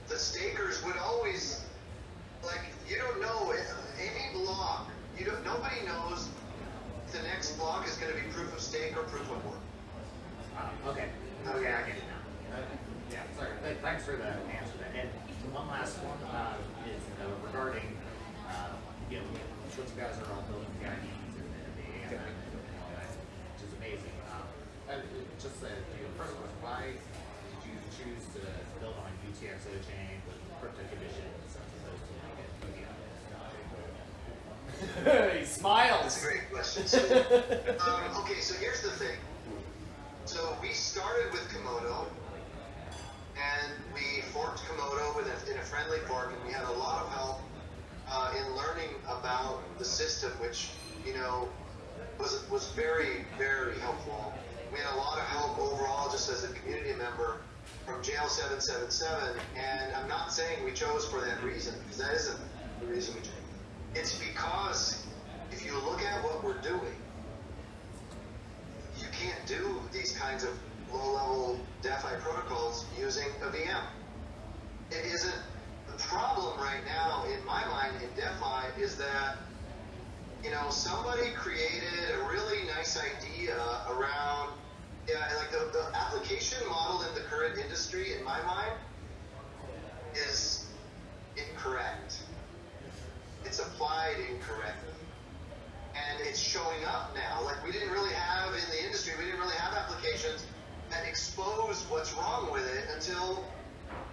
The stakers would always like you don't know any block. You don't. Nobody knows the next block is going to be proof of stake or proof of work. Uh, okay. Okay, I get it now. Yeah, sorry. Th- Thanks for the answer. to that. And one last one uh, is uh, regarding, uh, you know, what you guys are all building the IDs and the, AI and all that, which is amazing. Um, just know, first question, why did you choose to build on UTXO chain with crypto conditions as opposed to like a he That's smiles. a great question. So, um, okay, so here's the thing. So we started with Komodo, and we forked Komodo with a, in a friendly fork, and we had a lot of help uh, in learning about the system, which you know was was very very helpful. We had a lot of help overall, just as a community member from Jail 777, and I'm not saying we chose for that reason because that isn't the reason we chose. It's because if you look at what we're doing, you can't do these kinds of low-level DeFi protocols using a VM. It isn't the problem right now in my mind in DeFi is that you know somebody created a really nice idea around yeah like the, the application model in the current industry in my mind is incorrect. It's applied incorrectly and it's showing up now. Like we didn't really have in the industry, we didn't really have applications that exposed what's wrong with it until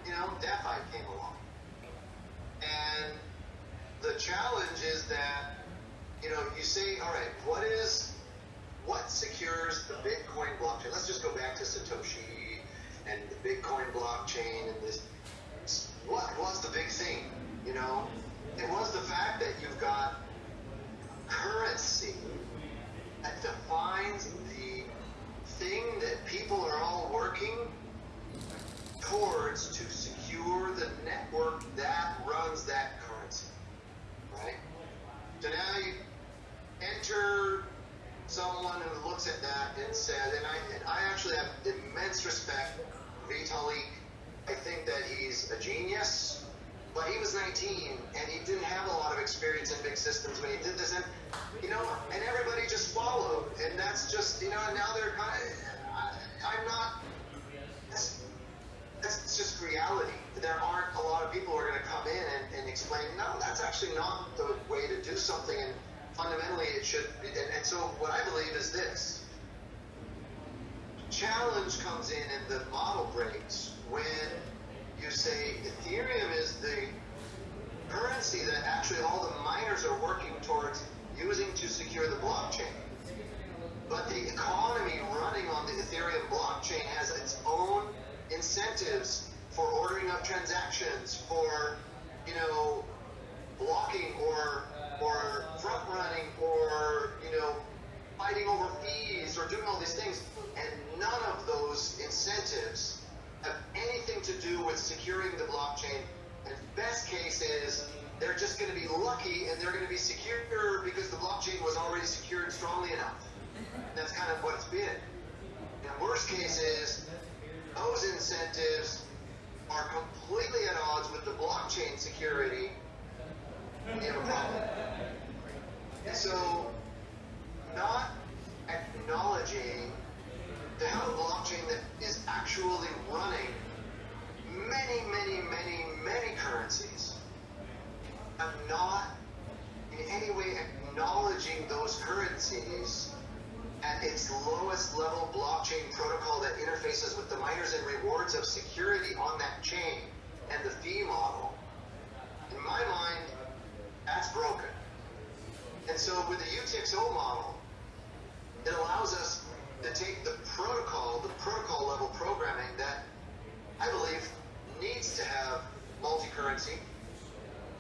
you know DeFi came along. And the challenge is that you know you say, all right, what is what secures the Bitcoin blockchain? Let's just go back to Satoshi and the Bitcoin blockchain and this. What was the big thing? You know, it was the fact that you've got currency that defines the thing that people are all working towards to secure the network that runs that currency. Right? So now you enter someone who looks at that and says, and I, and I actually have immense respect for Vitalik. I think that he's a genius, but he was 19 and he didn't have a lot of experience in big systems when he did this, and you know, and everybody just followed, and that's just, you know, and now they're kind of, I, I'm not. That's, that's just reality. There aren't a lot of people who are going to come in and, and explain, no, that's actually not the way to do something, and fundamentally it should. Be, and, and so what I believe is this: challenge comes in and the model breaks when you say Ethereum is the currency that actually all the miners are working towards using to secure the blockchain. But the economy running on the Ethereum blockchain has its own incentives for ordering up transactions, for you know, blocking or or front running or you know, fighting over fees or doing all these things, and none of those incentives have anything to do with securing the blockchain. And best case is they're just going to be lucky and they're going to be secure because the blockchain was already secured strongly enough. And that's kind of what it's been. And worst case is those incentives are completely at odds with the blockchain security. And so, not acknowledging the blockchain that is actually running many, many, many, many currencies, and not in any way acknowledging those currencies at its lowest level blockchain protocol that interfaces with the miners and rewards of security on that chain and the fee model. In my mind, that's broken. And so with the UTXO model, it allows us to take the protocol, the protocol level programming that I believe, needs to have multi-currency.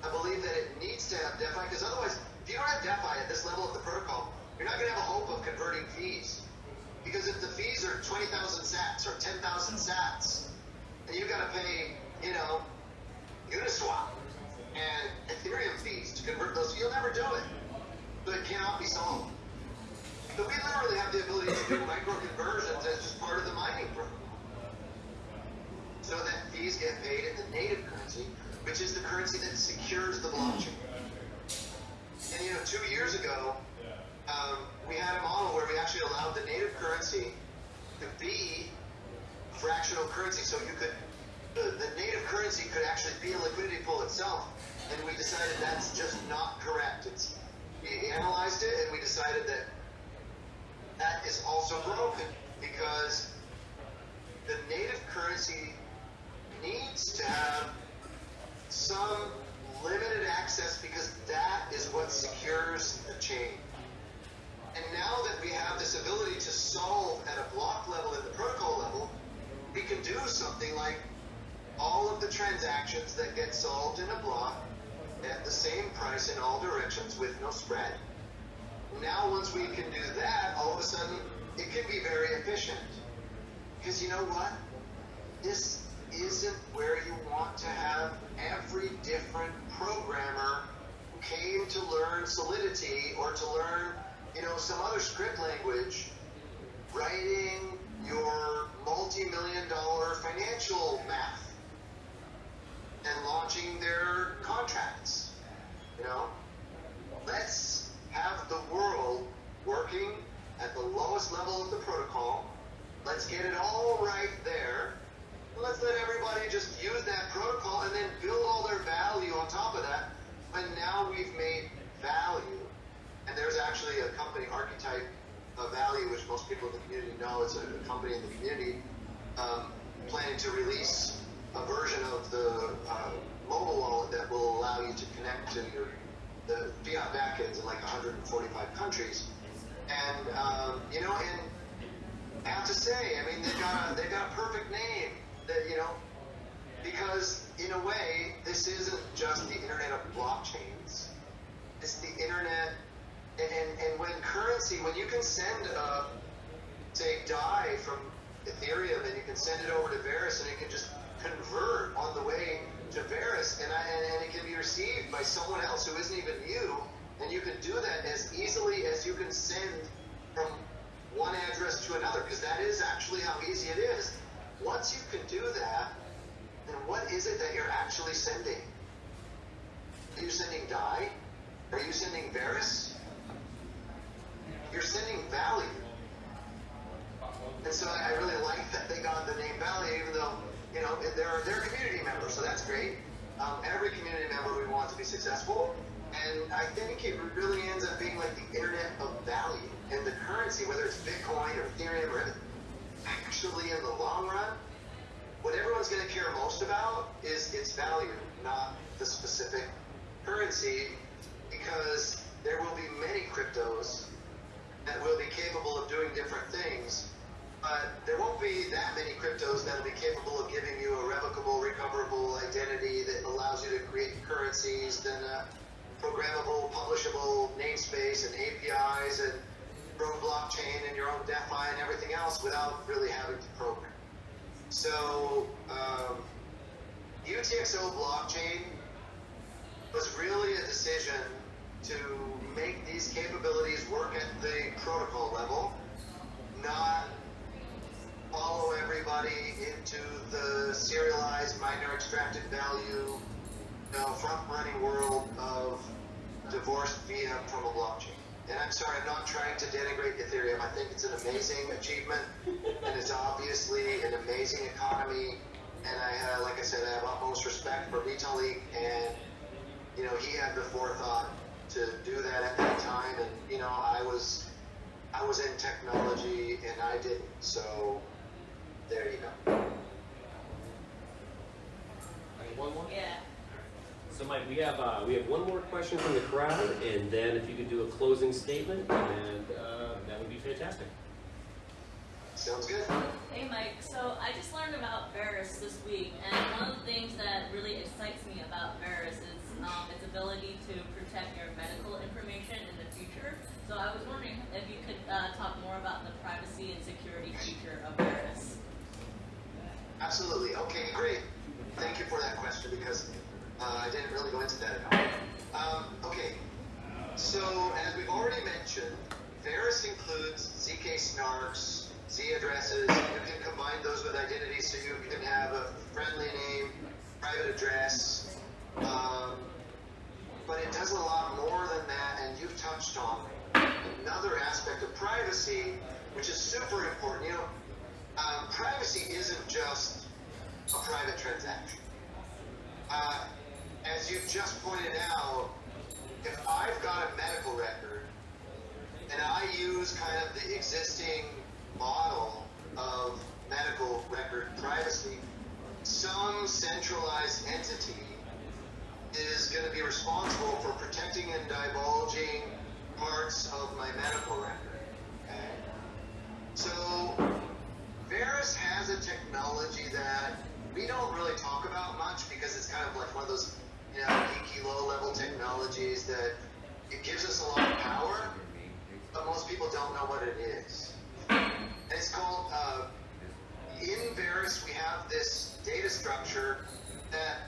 I believe that it needs to have DeFi because otherwise, if you don't have DeFi at this level of the protocol, you're not going to have a hope of converting fees. Because if the fees are 20,000 sats or 10,000 sats, and you got to pay, you know, Uniswap and Ethereum fees to convert those, you'll never do it. But it cannot be solved. But we literally have the ability to do micro conversions as just part of the mining program. So that fees get paid in the native currency, which is the currency that secures the blockchain. And you know, two years ago, um, we had a model where we actually allowed the native currency to be fractional currency, so you could the, the native currency could actually be a liquidity pool itself. And we decided that's just not correct. It's we analyzed it and we decided that that is also broken because with no spread. Now, once we can do that, all of a sudden it can be very efficient. Because you know what? This isn't where you want to have every different programmer who came to learn Solidity or to learn, you know, some other script language writing your multi-million dollar financial math and launching their contracts. You know, let's have the world working at the lowest level of the protocol. Let's get it all right there. Let's let everybody just use that protocol and then build all their value on top of that. And now we've made value. And there's actually a company archetype of value, which most people in the community know. It's a, company in the community um, planning to release a version of the uh, mobile wallet that will allow you to connect to your the fiat backends in like 145 countries. And um, you know, and I have to say, I mean, they've got a, they've got a perfect name that you know, because in a way, this isn't just the internet of blockchains. It's the internet, and, and, and when currency, when you can send a, say, DAI from Ethereum and you can send it over to Verus and it can just convert on the way to Verus and, I, and, it can be received by someone else who isn't even you, and you can do that as easily as you can send from one address to another, because that is actually how easy it is. Once you can do that, then what is it that you're actually sending? Are you sending DAI? Are you sending Verus? You're sending value. And so I really like that they got the name value, even though, you know, they're, they're community members, so that's great. Um, every community member we want to be successful. And I think it really ends up being like the internet of value. And the currency, whether it's Bitcoin or Ethereum or actually in the long run, what everyone's going to care most about is its value, not the specific currency, because there will be many cryptos that will be capable of doing different things, there won't be that many cryptos that will be capable of giving you a revocable, recoverable identity that allows you to create currencies, then a programmable, publishable namespace and APIs and your own blockchain and your own DeFi and everything else without really having to program. So, um, UTXO blockchain was really a decision to make these capabilities work at the protocol level, not follow everybody into the serialized miner extracted value, you know, front running world of divorced fiat from a blockchain. And I'm sorry, I'm not trying to denigrate Ethereum. I think it's an amazing achievement, and it's obviously an amazing economy. And I, like I said, I have utmost respect for Vitalik, and you know, he had the forethought to do that at that time. And you know, I was, I was in technology, and I didn't. So there you go. Okay, One more? Yeah. So Mike, we have, uh, we have one more question from the crowd, and then if you could do a closing statement, and, uh, that would be fantastic. Sounds good? Hey Mike, so I just learned about Verus this week, and one of the things that really excites me about Verus is um, its ability to protect your medical information in the future. So I was wondering if you could uh, talk more about the privacy and security feature of Verus. Absolutely. Okay, great. Thank you for that question because uh, I didn't really go into that at all. Um, okay, so as we've already mentioned, Verus includes ZK snarks, Z addresses. You can combine those with identities so you can have a friendly name, private address. Um, but it does a lot more than that, and you've touched on another aspect of privacy, which is super important. You know, um, privacy isn't just a private transaction. Uh, as you just pointed out, if I've got a medical record and I use kind of the existing model of medical record privacy, some centralized entity is going to be responsible for protecting and divulging parts of my medical record. Okay? So, Verus has a technology that we don't really talk about much because it's kind of like one of those, you know, geeky low-level technologies that it gives us a lot of power, but most people don't know what it is. And it's called, uh, in Verus, we have this data structure that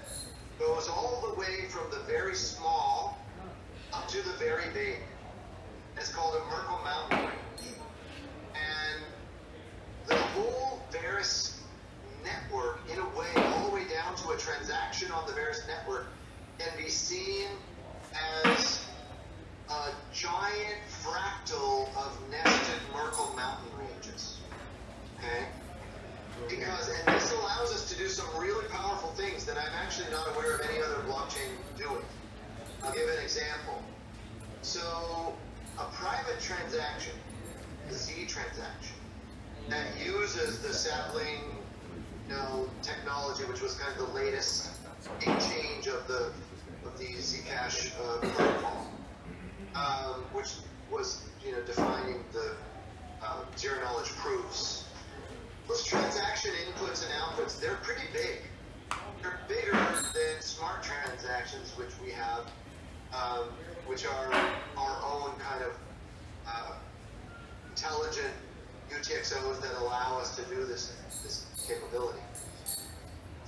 goes all the way from the very small up to the very big. It's called a Merkle Mountain. And the whole Verus network, in a way, all the way down to a transaction on the Verus network, can be seen as a giant fractal of nested Merkle mountain ranges. Okay? Because, and this allows us to do some really powerful things that I'm actually not aware of any other blockchain doing. I'll give an example. So, a private transaction, a Z transaction, that uses the sapling you know, technology, which was kind of the latest exchange of the the Zcash uh, protocol, um, which was you know defining the uh, zero knowledge proofs. Those transaction inputs and outputs, they're pretty big. They're bigger than smart transactions, which we have, um, which are our own kind of uh, intelligent UTXOs that allow us to do this, this capability.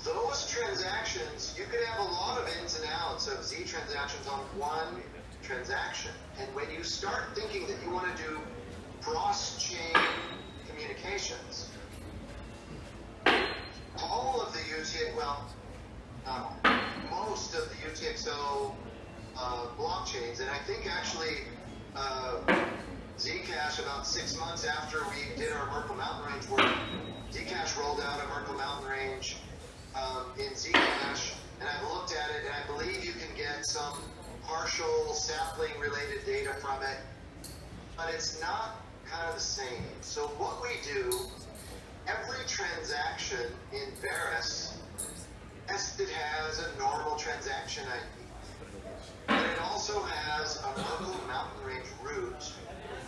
Those transactions, you could have a lot of ins and outs of Z transactions on one transaction. And when you start thinking that you want to do cross-chain communications, all of the UTXO, well, not all, most of the UTXO uh, blockchains, and I think actually uh, Zcash about six months after we did our Merkle Mountain Range work, Zcash rolled out a Merkle Mountain Range um, in Zcash, and I've looked at it, and I believe you can get some partial sapling related data from it, but it's not kind of the same. So what we do, every transaction in Verus, it has a normal transaction ID, but it also has a Merkle Mountain Range root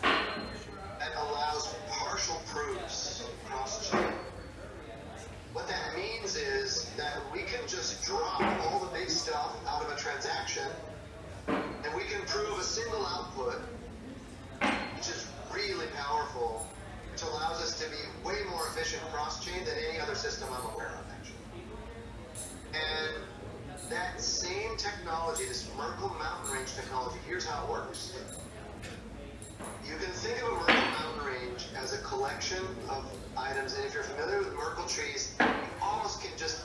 that allows partial proofs cross-chain. What that means is that we can just drop all the big stuff out of a transaction, and we can prove a single output, which is really powerful, which allows us to be way more efficient cross-chain than any other system I'm aware of, actually. And that same technology, this Merkle Mountain Range technology, here's how it works. You can think of a Merkle mountain range as a collection of items, and if you're familiar with Merkle trees, you almost can just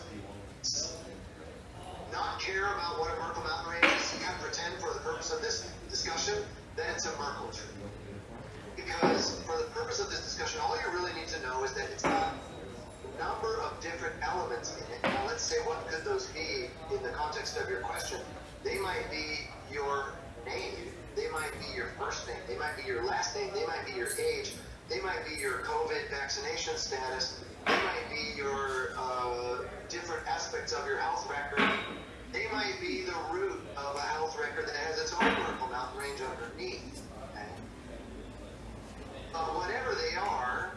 not care about what a Merkle mountain range is, kind of pretend for the purpose of this discussion that it's a Merkle tree. Because for the purpose of this discussion, all you really need to know is that it's got a number of different elements in it. Now let's say what could those be in the context of your question. They might be your name, they might be your first name, they might be your last name, they might be your age, they might be your COVID vaccination status, they might be your uh, different aspects of your health record, they might be the root of a health record that has its own Merkle mountain range underneath. But whatever they are,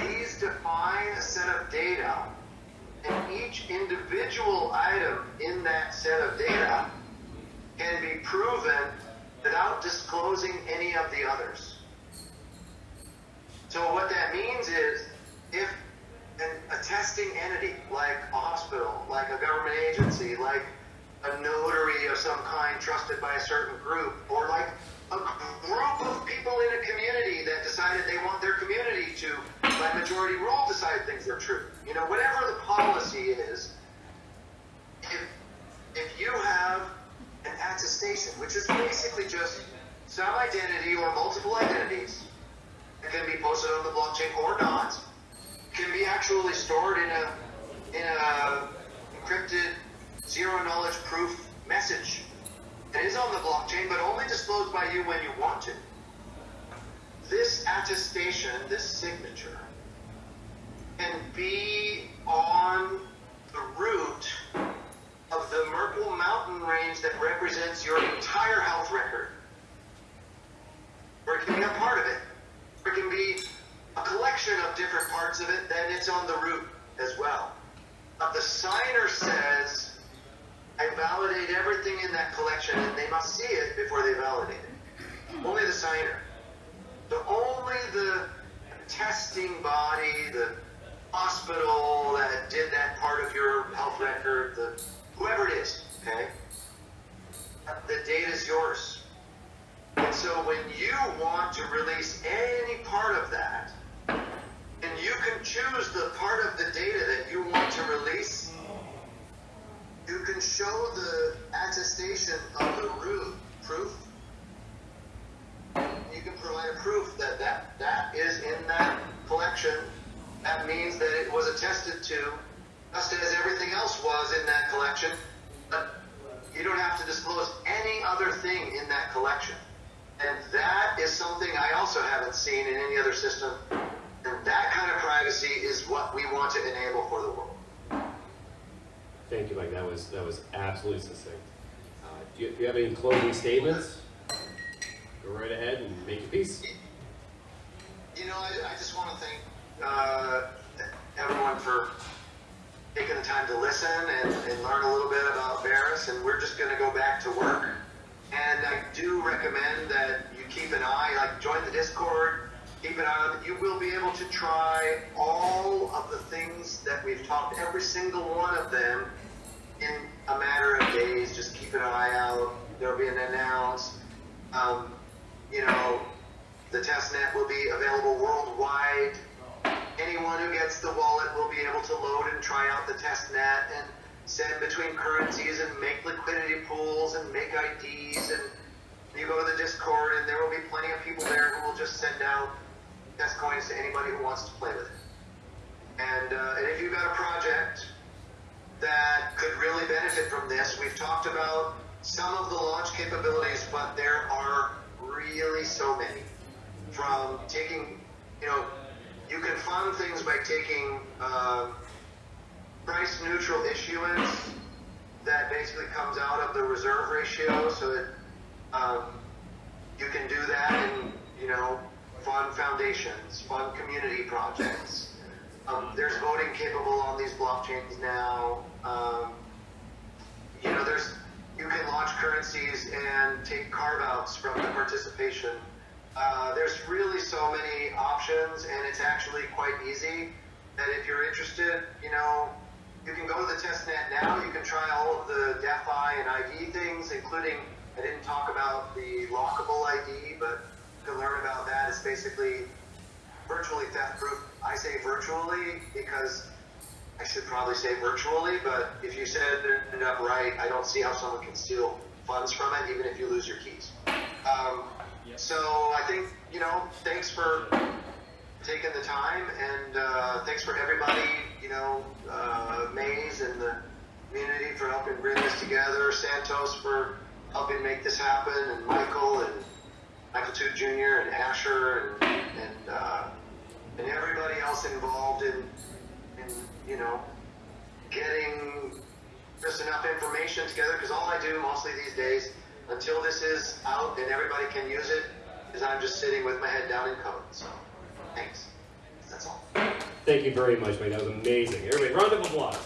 these define a set of data, and each individual item in that set of data proven without disclosing any of the others. So what that means is if an, a testing entity like a hospital, like a government agency, like a notary of some kind trusted by a certain group, or like a group of people in a community that decided they want their community to, by majority rule, decide things are true. You know, whatever There'll be an announce. Um, you know, the testnet will be available worldwide. Anyone who gets the wallet will be able to load and try out the testnet and send between currencies and make liquidity pools and make IDs. And you go to the Discord, and there will be plenty of people there who will just send out test coins to anybody who wants to play with it. And, uh, and if you've got a project that could really benefit from this, we've talked about some of the launch capabilities, but there are really so many. From taking, you know, you can fund things by taking um, price neutral issuance that basically comes out of the reserve ratio so that um, you can do that and, you know, fund foundations, fund community projects. Um, there's voting capable on these blockchains now. Um, you know, there's you can launch currencies and take carve outs from the participation. Uh, there's really so many options, and it's actually quite easy. That if you're interested, you know, you can go to the testnet now. You can try all of the DeFi and ID things, including I didn't talk about the lockable ID, but you can learn about that. It's basically virtually theft proof. I say virtually because I should probably say virtually, but if you set it up right, I don't see how someone can steal funds from it, even if you lose your keys. Um, so I think, you know, thanks for taking the time, and uh, thanks for everybody, you know, uh, Maze and the community for helping bring this together, Santos for helping make this happen, and Michael and Michael Toot Jr. and Asher and, and, uh, and everybody else involved in, in, you know, getting just enough information together, because all I do mostly these days, until this is out and everybody can use it, is I'm just sitting with my head down in code. So, thanks. That's all. Thank you very much, Mike. That was amazing. Everybody, round of applause.